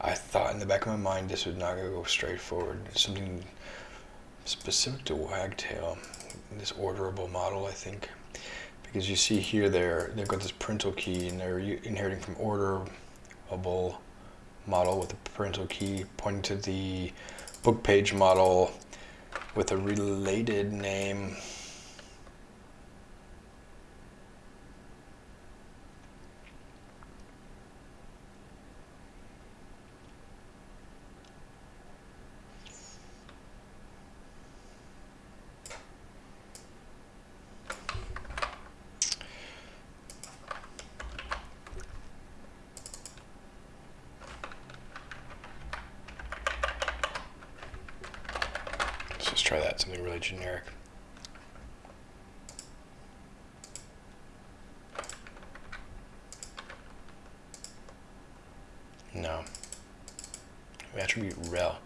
I thought in the back of my mind this would not go straight forward. Something specific to Wagtail, this orderable model, I think. Because you see here, they're, they've got this parental key and they're inheriting from orderable model with a parental key pointing to the book page model with a related name try that, something really generic. No. Attribute rel.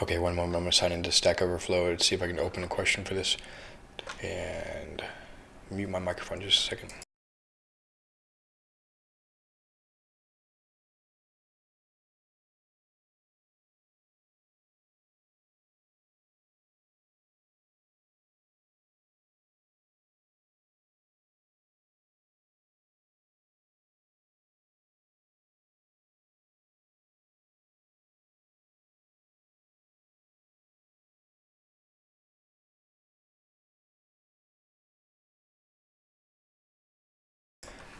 Okay, one moment. I'm to sign into Stack Overflow and see if I can open a question for this. And mute my microphone just a second.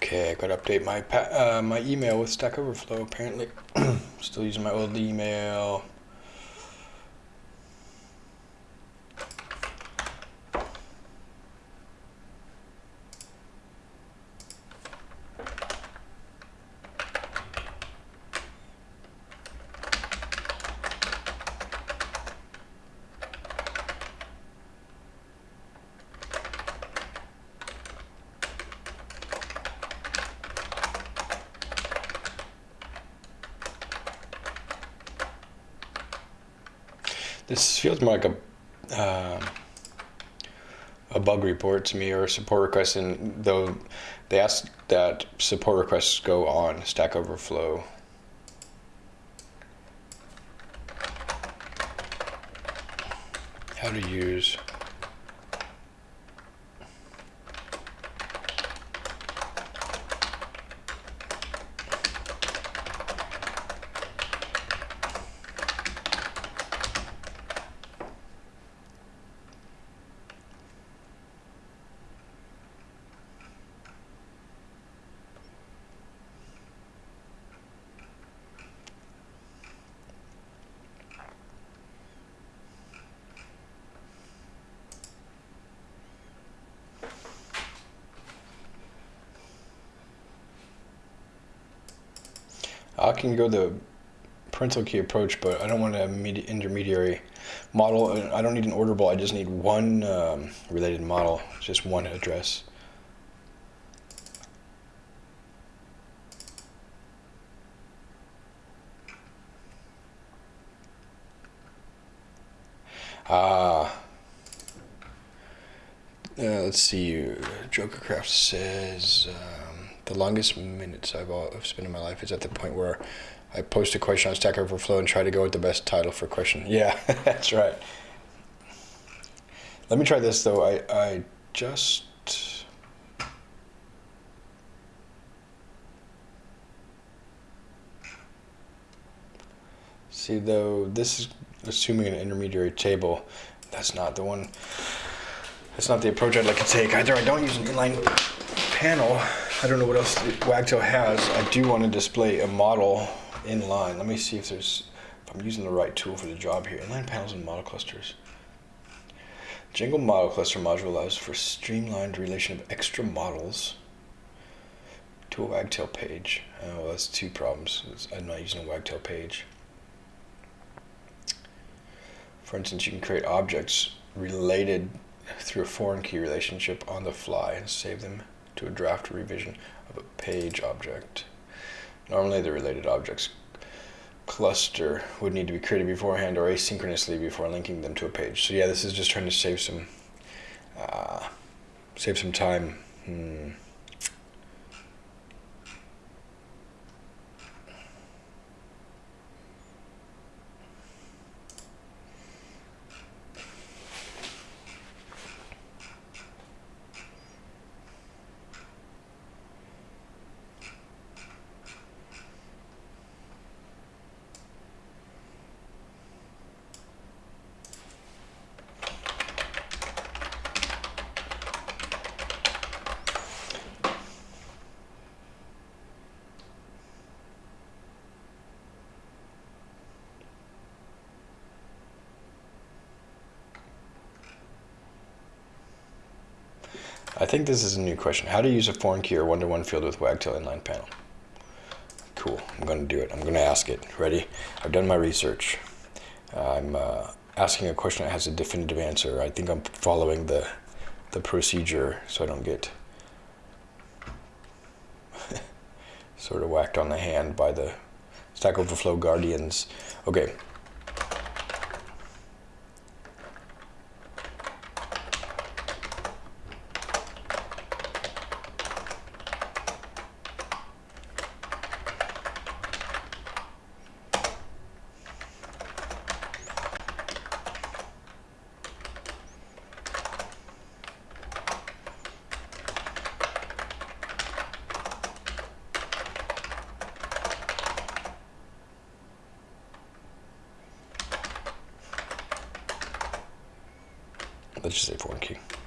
Okay, I got to update my uh, my email with Stack Overflow. Apparently, [clears throat] still using my old email. Feels more like a uh, a bug report to me or a support request, and though they ask that support requests go on Stack Overflow. How to use I can go the parental key approach, but I don't want an intermediary model. I don't need an orderable. I just need one um, related model, just one address. Ah. Uh, let's see. Jokercraft says. Uh, the longest minutes I've, I've spent in my life is at the point where I post a question on Stack Overflow and try to go with the best title for question. [laughs] Yeah, [laughs] that's right. Let me try this though. I, I just. See though, this is assuming an intermediary table. That's not the one. That's not the approach I'd like to take. Either I don't use an inline panel I don't know what else Wagtail has. I do want to display a model inline. Let me see if there's, if I'm using the right tool for the job here. Inline panels and model clusters. Django model cluster module allows for streamlined relation of extra models to a Wagtail page. Oh, well, that's two problems. I'm not using a Wagtail page. For instance, you can create objects related through a foreign key relationship on the fly and save them to a draft revision of a page object. Normally the related objects cluster would need to be created beforehand or asynchronously before linking them to a page. So yeah, this is just trying to save some uh, save some time. Hmm. This is a new question. How to use a foreign key or one-to-one -one field with Wagtail inline panel. Cool, I'm going to do it. I'm going to ask it. Ready? I've done my research. I'm uh, asking a question that has a definitive answer. I think I'm following the, the procedure so I don't get [laughs] sort of whacked on the hand by the Stack Overflow guardians. Okay, Let's just say foreign key.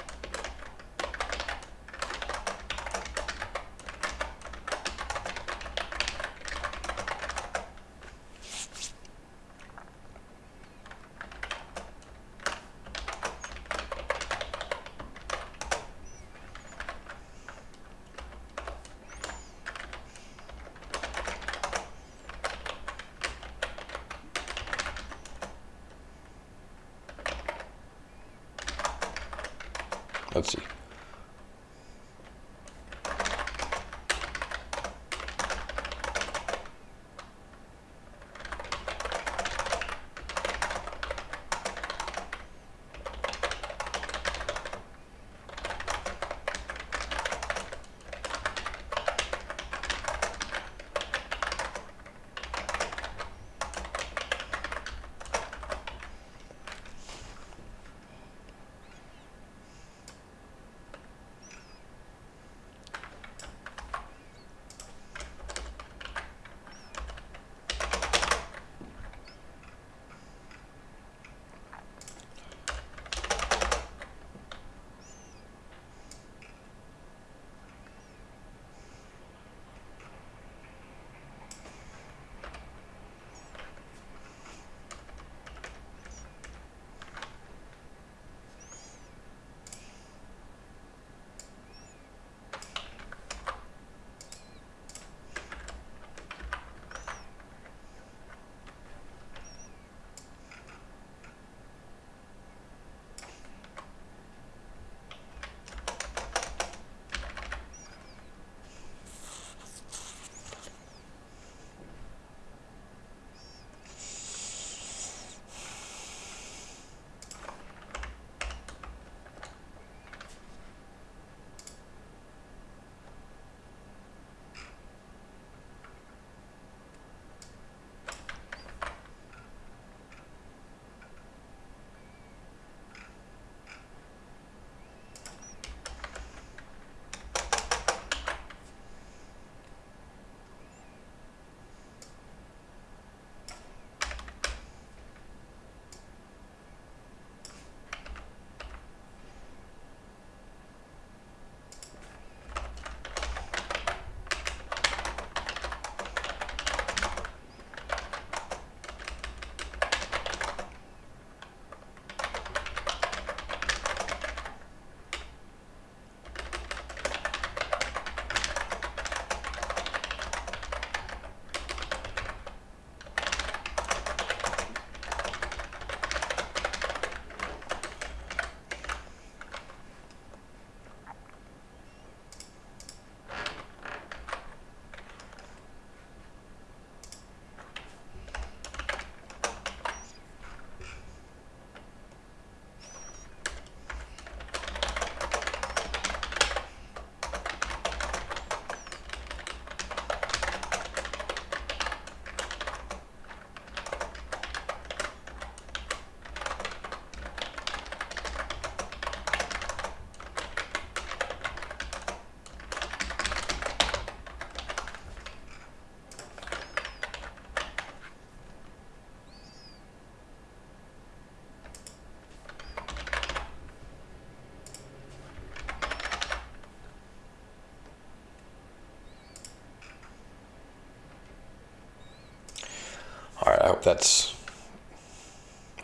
Yep, that's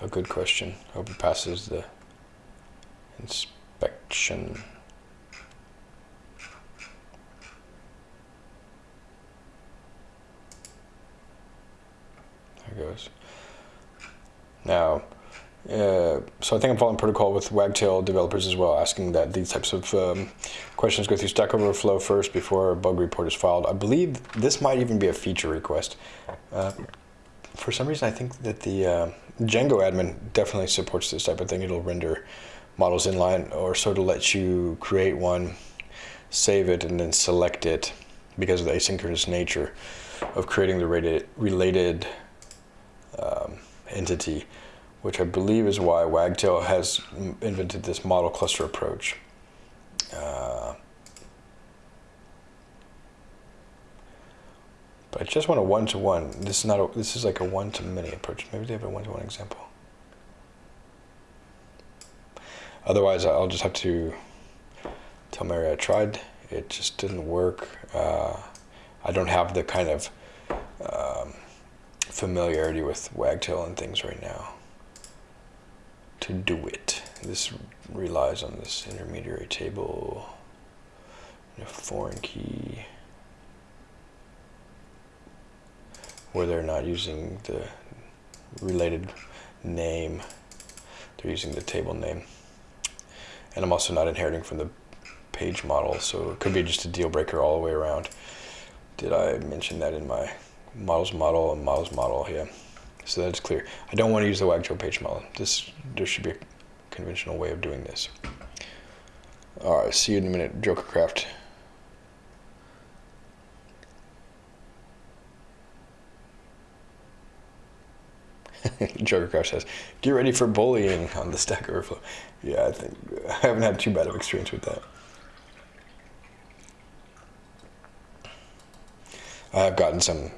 a good question. I Hope it passes the inspection. There goes. Now, uh, so I think I'm following protocol with Wagtail developers as well, asking that these types of um, questions go through Stack Overflow first before a bug report is filed. I believe this might even be a feature request. Uh, for some reason, I think that the uh, Django admin definitely supports this type of thing. It'll render models inline or sort of let you create one, save it, and then select it because of the asynchronous nature of creating the related, related um, entity, which I believe is why Wagtail has invented this model cluster approach. Uh, But I just want a one-to-one. This is not a, this is like a one-to-many approach. Maybe they have a one-to-one example. Otherwise, I'll just have to tell Mary I tried. It just didn't work. Uh, I don't have the kind of um, familiarity with Wagtail and things right now to do it. This relies on this intermediary table, a foreign key. Where they're not using the related name, they're using the table name. And I'm also not inheriting from the page model, so it could be just a deal breaker all the way around. Did I mention that in my models model and models model? Yeah, so that's clear. I don't want to use the Wagtail page model. This There should be a conventional way of doing this. All right, see you in a minute, Jokercraft. [laughs] Jokercraft says, "Get ready for bullying on the Stack Overflow." Yeah, I think I haven't had too bad of experience with that. I have gotten some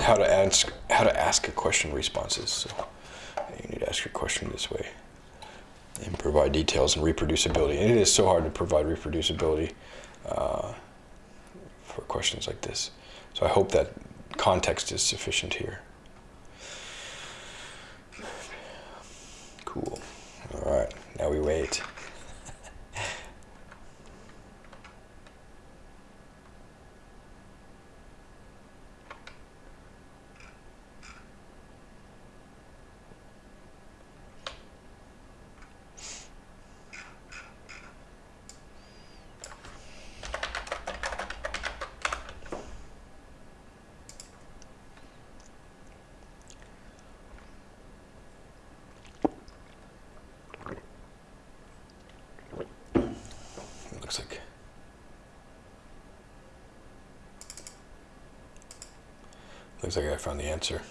how to ask how to ask a question responses. So you need to ask your question this way and provide details and reproducibility. And it is so hard to provide reproducibility uh, for questions like this. So I hope that context is sufficient here. Cool. All right, now we wait. Looks like I found the answer.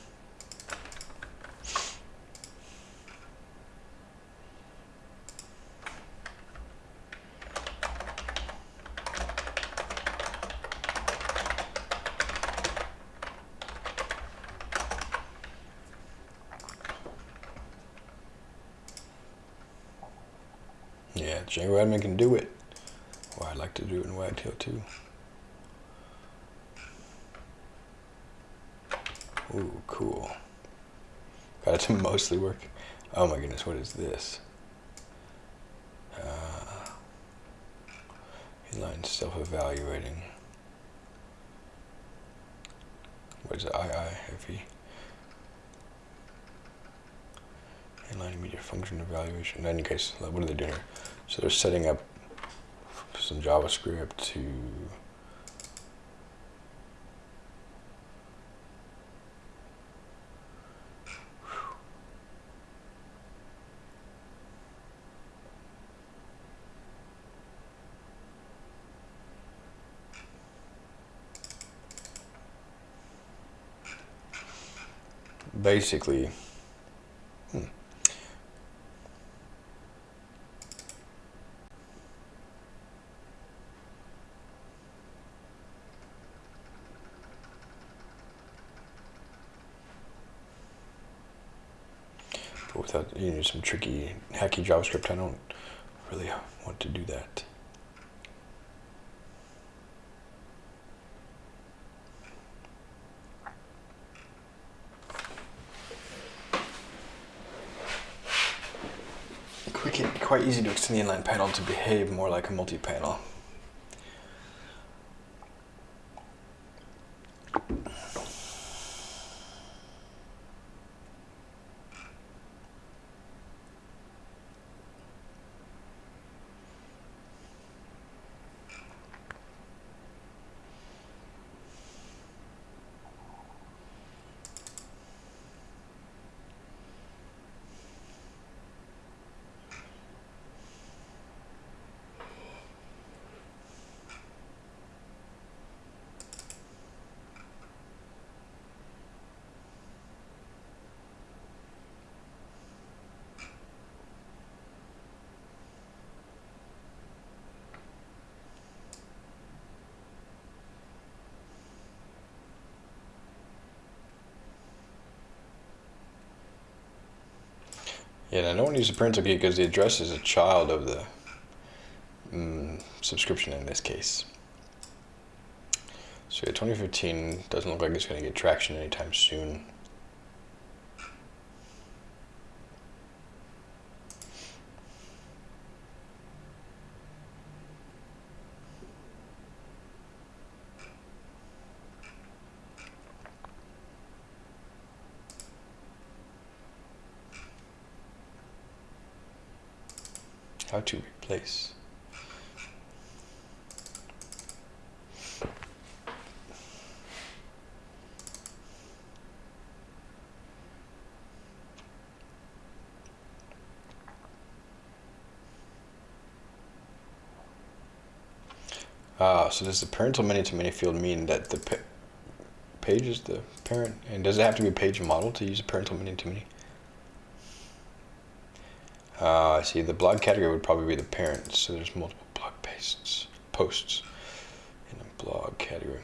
Yeah, Django admin can do it. Well, I'd like to do it in Wagtail too. Ooh, cool. Got to [laughs] mostly work. Oh my goodness, what is this? Uh, inline self-evaluating. What is it? IIFE? Inline immediate function evaluation. In any case, what are they doing here? So they're setting up some JavaScript to basically, hmm. But without, you know, some tricky, hacky JavaScript, I don't really want to do that. Quite easy to extend the inline panel to behave more like a multi-panel. Yeah, and I don't want to use the parental key because the address is a child of the mm, subscription in this case. So yeah, 2015 doesn't look like it's going to get traction anytime soon. Replace. Ah, so does the parental many-to-many field mean that the pa page is the parent? And does it have to be a page model to use a parental many-to-many? Uh, I see the blog category would probably be the parent, so there's multiple blog posts, posts in a blog category.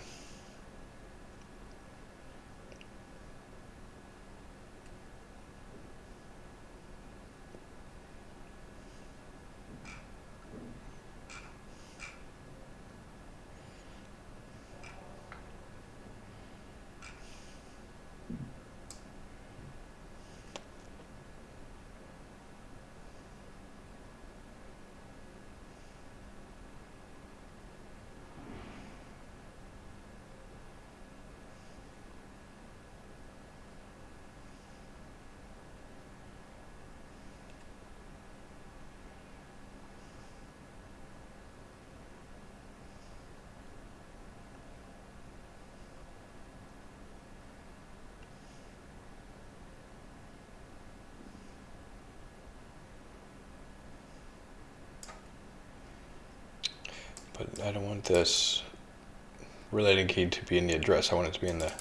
but I don't want this related key to be in the address. I want it to be in the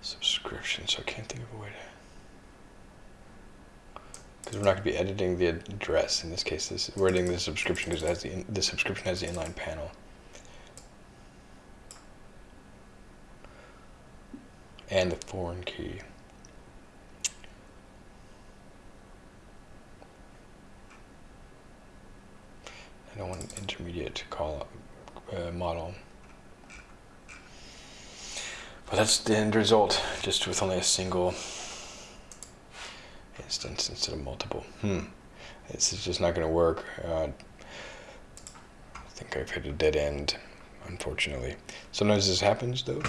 subscription, so I can't think of a way to... Because we're not going to be editing the address. In this case, this, we're editing the subscription because the, the subscription has the inline panel. And the foreign key. I don't want an intermediate to call uh, model. But that's the end result, just with only a single instance instead of multiple. Hmm. This is just not going to work. Uh, I think I've hit a dead end, unfortunately. Sometimes this happens, though.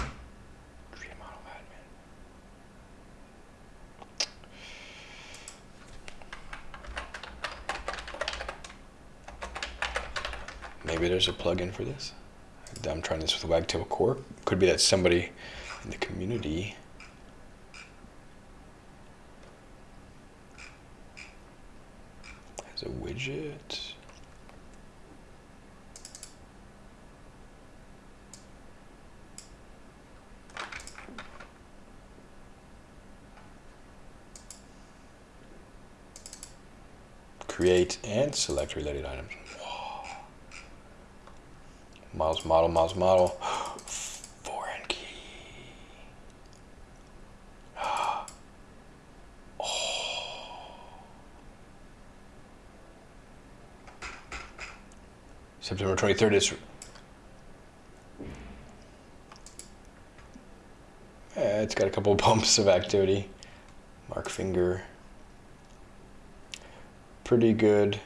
Maybe there's a plugin for this. I'm trying this with Wagtail Core. Could be that somebody in the community has a widget. Create and select related items. Miles model, miles model. [gasps] Foreign key. [gasps] oh. September 23rd is. It's got a couple [laughs] bumps of activity. Mark finger. Pretty good.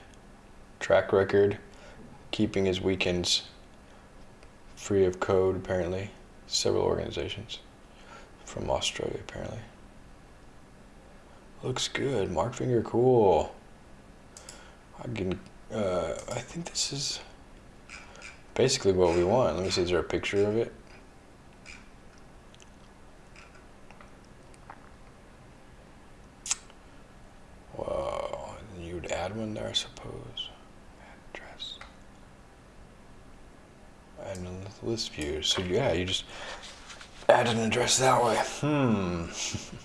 track record, keeping his weekends free of code, apparently. Several organizations from Australia, apparently. Looks good. Mark finger, cool. I can, uh, I think this is basically what we want. Let me see, is there a picture of it? Whoa, and you would add one there, I suppose. Address. List view. So yeah, you just add an address that way. Hmm. [laughs]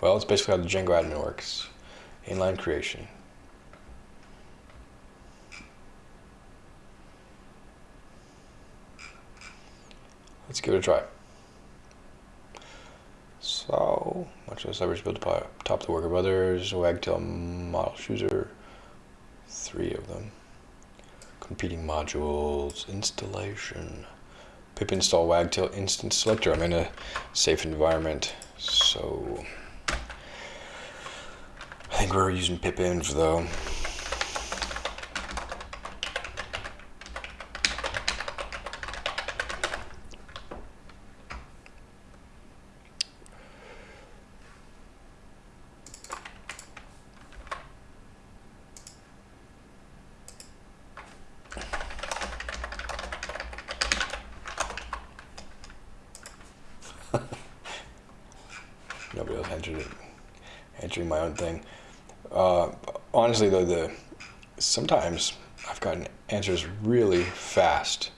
well, it's basically how the Django admin works. Inline creation. Let's give it a try. So, much of the cyber built to top the work of others. Wagtail model chooser, three of them. Competing modules, installation. pip install wagtail instance selector. I'm in a safe environment, so I think we're using pipenv though. Nobody else answered it. Answering my own thing. Uh, honestly, though, the sometimes I've gotten answers really fast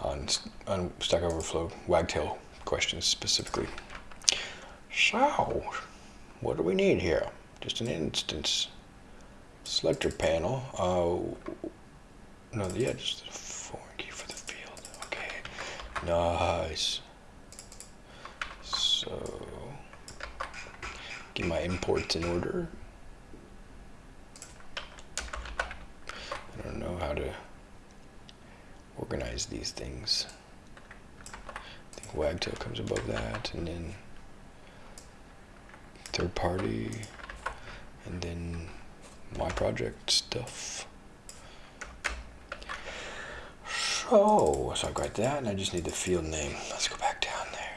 on on Stack Overflow Wagtail questions specifically. So, what do we need here? Just an instance selector panel. Uh, no, yeah, just a foreign key for the field. Okay, nice. So, get my imports in order. I don't know how to organize these things. I Wagtail comes above that, and then third party, and then my project stuff. So, so I've got that, and I just need the field name. Let's go back down there.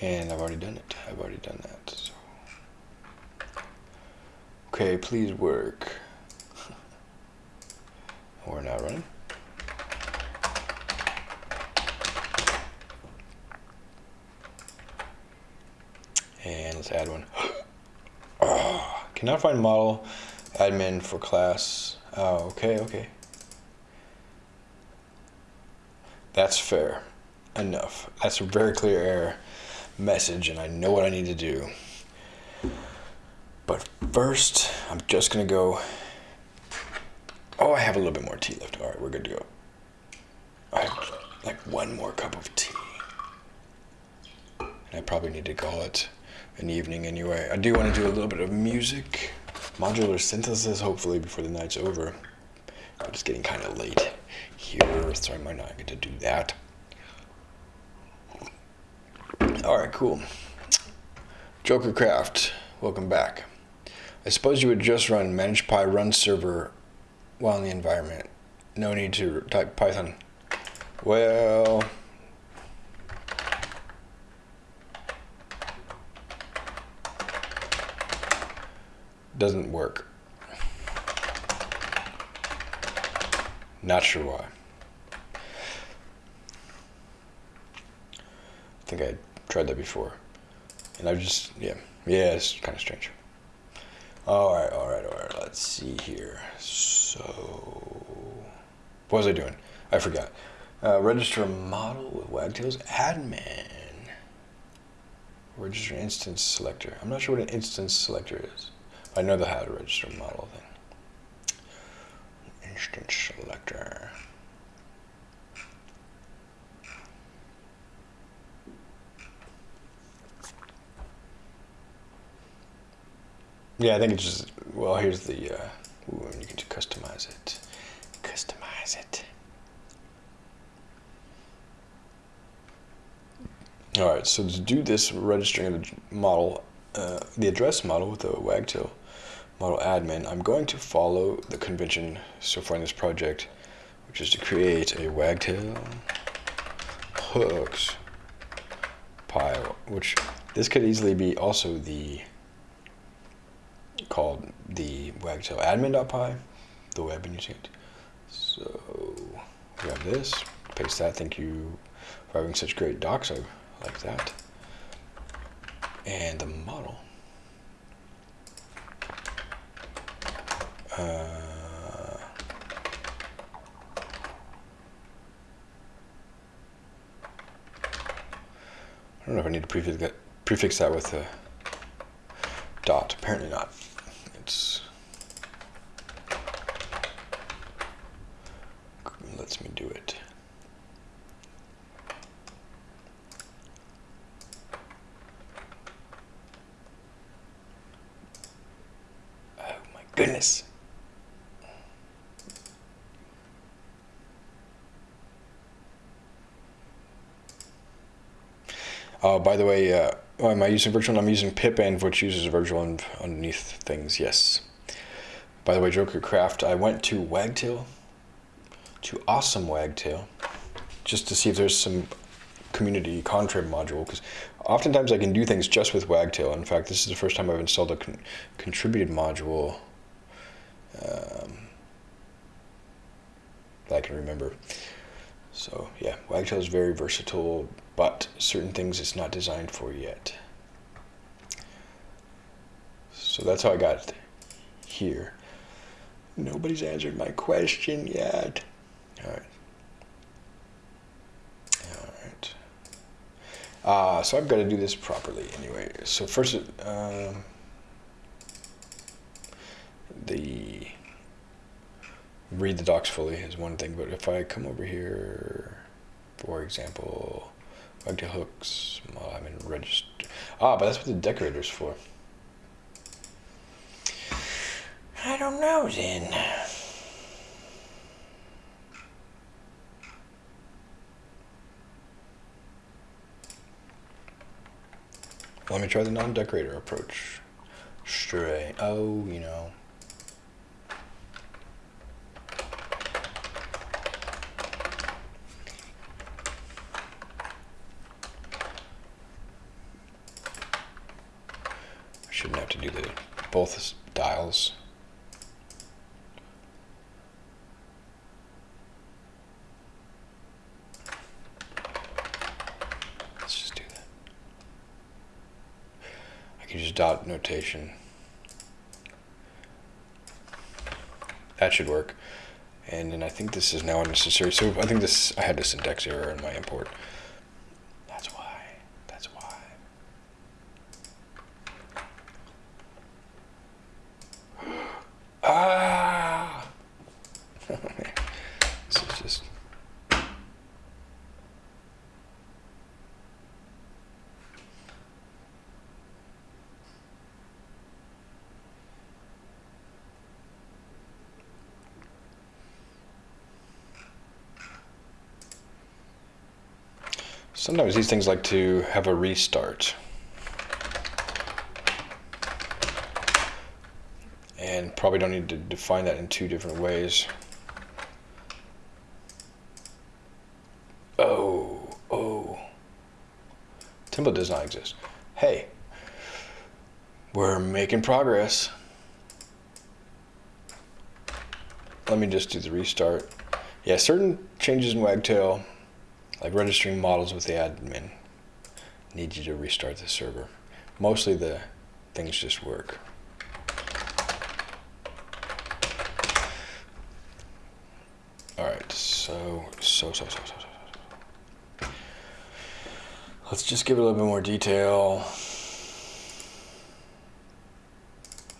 And I've already done it. I've already done that. So. Okay, please work. We're not running. And let's add one. oh, [gasps] cannot find model admin for class. Oh, okay, okay. That's fair. Enough. That's a very clear error message, and I know what I need to do. But first, I'm just gonna go. Oh, I have a little bit more tea left. All right, we're good to go. I have like one more cup of tea. And I probably need to call it an evening anyway. I do want to do a little bit of music, modular synthesis, hopefully before the night's over. But it's getting kind of late here, so I might not get to do that. All right, cool. Joker Craft, welcome back. I suppose you would just run manage.py run server while in the environment. No need to type Python. Well, doesn't work. Not sure why. I think I tried that before. And I've just, yeah, yeah, it's kind of strange. All right, all right, all right, let's see here. So, what was I doing? I forgot. Uh, register model with Wagtail's admin. Register instance selector. I'm not sure what an instance selector is. I know the how to register model thing. Instance selector. Yeah, I think it's just, well, here's the, uh, ooh, you can customize it. Customize it. All right, so to do this registering of the model, uh, the address model with the wagtail model admin, I'm going to follow the convention so far in this project, which is to create a wagtail hooks pile, which this could easily be also the called the wagtail admin.py, the web it. So we have this, paste that, thank you for having such great docs, I like that. And the model. Uh, I don't know if I need to prefix that, prefix that with a dot. Apparently not. It's lets me do it. Oh my goodness. Oh, by the way, uh, oh, am I using virtual? I'm using pipenv, which uses virtual underneath things. Yes. By the way, Joker Craft, I went to Wagtail, to Awesome Wagtail, just to see if there's some community contrib module, because oftentimes I can do things just with Wagtail. In fact, this is the first time I've installed a con contributed module um, that I can remember. So yeah, Wagtail is very versatile, but certain things it's not designed for yet. So that's how I got here. Nobody's answered my question yet. All right. All right. Uh, so I've got to do this properly anyway. So first, um, the read the docs fully is one thing, but if I come over here, for example, wagtail hooks, well, I'm in register. Ah, but that's what the decorator's for. I don't know then. Let me try the non-decorator approach. Stray. Oh, you know. Both dials. Let's just do that. I can use dot notation. That should work. And then I think this is now unnecessary. So I think this, I had this syntax error in my import. That's why, that's why. Ah! this is just. Sometimes these things like to have a restart. And probably don't need to define that in two different ways. Oh, oh. Template does not exist. Hey, we're making progress. Let me just do the restart. Yeah, certain changes in Wagtail like registering models with the admin need you to restart the server. Mostly the things just work. All right, so, so, so, so, so, so. Let's just give it a little bit more detail.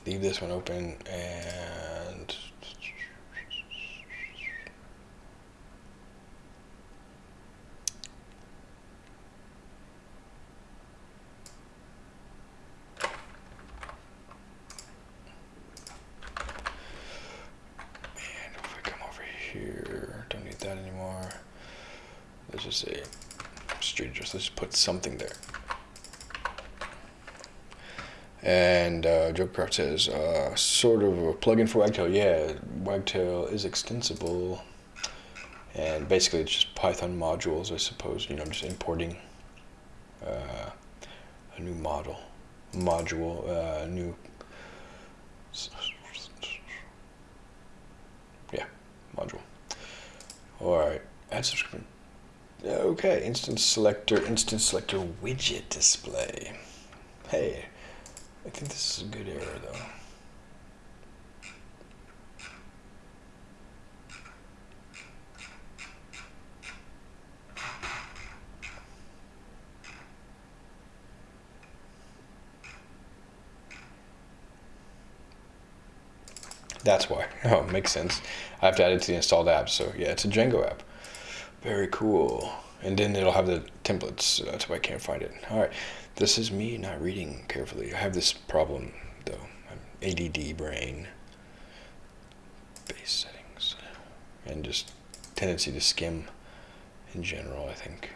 Leave this one open and something there. And uh, Jokercraft says, uh, sort of a plugin for Wagtail. Yeah, Wagtail is extensible. And basically it's just Python modules, I suppose. You know, I'm just importing uh, a new model, module, uh, new, yeah, module. All right, add subscription. Okay, instance selector, instance selector widget display. Hey, I think this is a good error though. That's why. [laughs] Oh, makes sense. I have to add it to the installed app. So yeah, it's a Django app. Very cool. And then it'll have the templates. Uh, that's why I can't find it. All right. This is me not reading carefully. I have this problem though. I'm ADD brain. Base settings. And just tendency to skim in general, I think.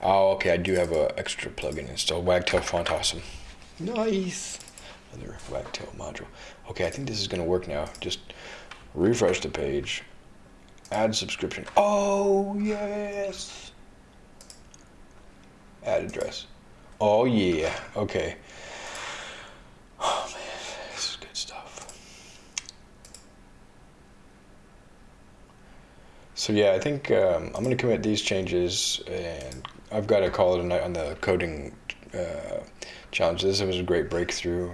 Oh, okay, I do have an extra plugin installed. Wagtail font awesome. Nice. Another Wagtail module. Okay, I think this is going to work now. Just refresh the page. Add subscription. Oh, yes. Add address. Oh, yeah. Okay. Oh, man. This is good stuff. So, yeah, I think um, I'm going to commit these changes and I've got to call it a night on the coding uh, challenge. This was a great breakthrough.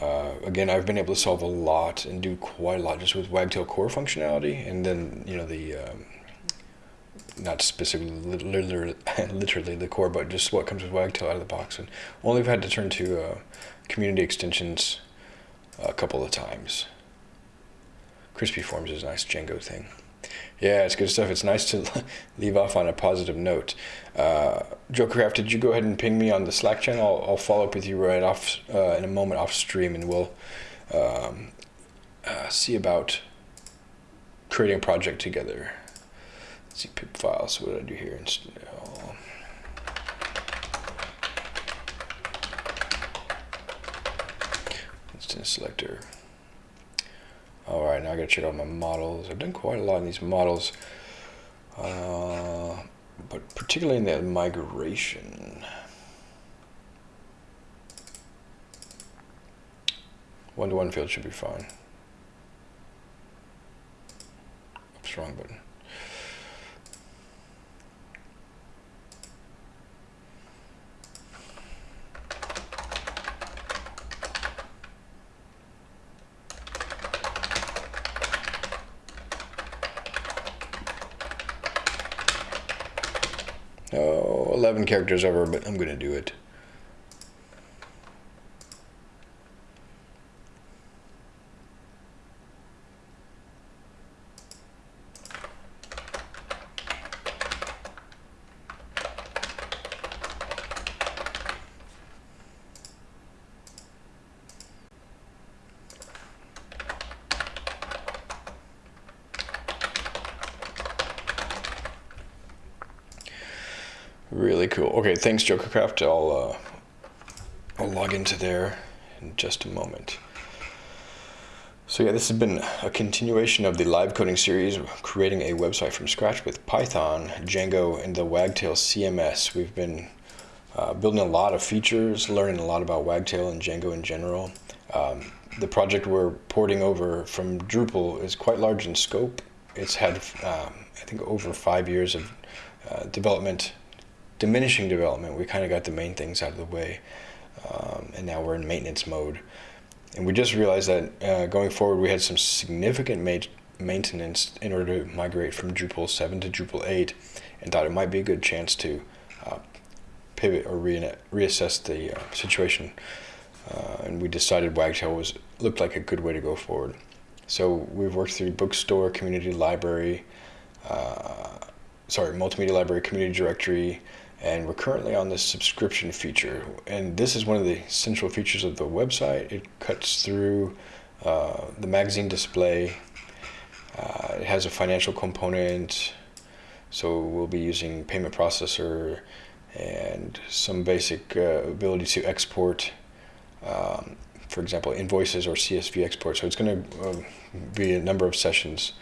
Uh, again, I've been able to solve a lot and do quite a lot just with Wagtail core functionality, and then you know the um, not specifically literally, [laughs] literally the core, but just what comes with Wagtail out of the box. And only have had to turn to uh, community extensions a couple of times. Crispy Forms is a nice Django thing. Yeah, it's good stuff. It's nice to [laughs] leave off on a positive note. Uh, Jokercraft, did you go ahead and ping me on the Slack channel? I'll, I'll follow up with you right off uh, in a moment off stream, and we'll um, uh, see about creating a project together. Let's see pip files. What did I do here? Instance selector. All right, now I gotta check out my models. I've done quite a lot in these models, uh, but particularly in the migration. One-to-one -one field should be fine. Oops, wrong button. Oh, 11 characters over, but I'm going to do it. Really cool. Okay, thanks Jokercraft. I'll uh, I'll log into there in just a moment. So yeah, this has been a continuation of the live coding series, creating a website from scratch with Python, Django, and the Wagtail CMS. We've been uh, building a lot of features, learning a lot about Wagtail and Django in general. Um, the project we're porting over from Drupal is quite large in scope. It's had, um, I think, over five years of uh, development diminishing development, we kind of got the main things out of the way, um, and now we're in maintenance mode. And we just realized that uh, going forward, we had some significant ma maintenance in order to migrate from Drupal 7 to Drupal 8, and thought it might be a good chance to uh, pivot or re reassess the uh, situation. Uh, and we decided Wagtail was looked like a good way to go forward. So we've worked through bookstore, community library, uh, sorry, multimedia library, community directory, and we're currently on this subscription feature and this is one of the central features of the website it cuts through uh, the magazine display. Uh, it has a financial component, so we'll be using payment processor and some basic uh, ability to export, um, for example, invoices or CSV export. So it's going to uh, be a number of sessions,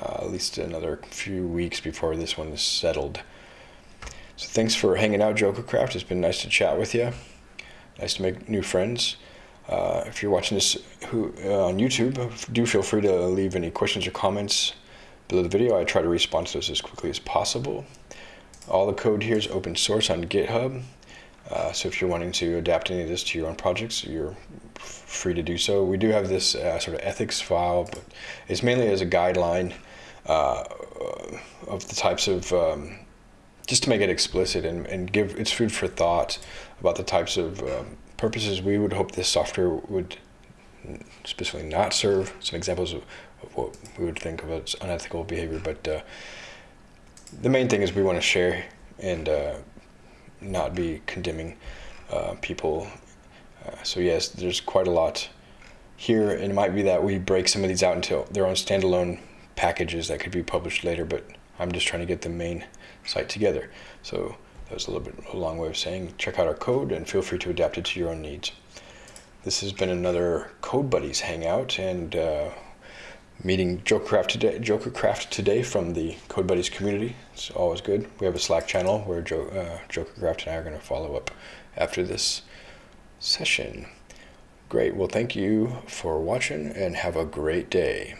uh, at least another few weeks before this one is settled. So thanks for hanging out, Jokercraft. It's been nice to chat with you. Nice to make new friends. Uh, if you're watching this who, uh, on YouTube, do feel free to leave any questions or comments below the video. I try to respond to those as quickly as possible. All the code here is open source on GitHub. Uh, so if you're wanting to adapt any of this to your own projects, you're free to do so. We do have this uh, sort of ethics file, but it's mainly as a guideline uh, of the types of, um, just to make it explicit and, and give it's food for thought about the types of um, purposes we would hope this software would specifically not serve. Some examples of, of what we would think of as unethical behavior, but uh, the main thing is we want to share and uh, not be condemning uh, people. Uh, so yes, there's quite a lot here, and it might be that we break some of these out into their own standalone packages that could be published later, but I'm just trying to get the main site together. So that was a little bit a long way of saying check out our code and feel free to adapt it to your own needs. This has been another Code Buddies hangout and uh, meeting Jokercraft today, Jokercraft today from the Code Buddies community. It's always good. We have a Slack channel where jo uh, Jokercraft and I are going to follow up after this session. Great. Well, thank you for watching and have a great day.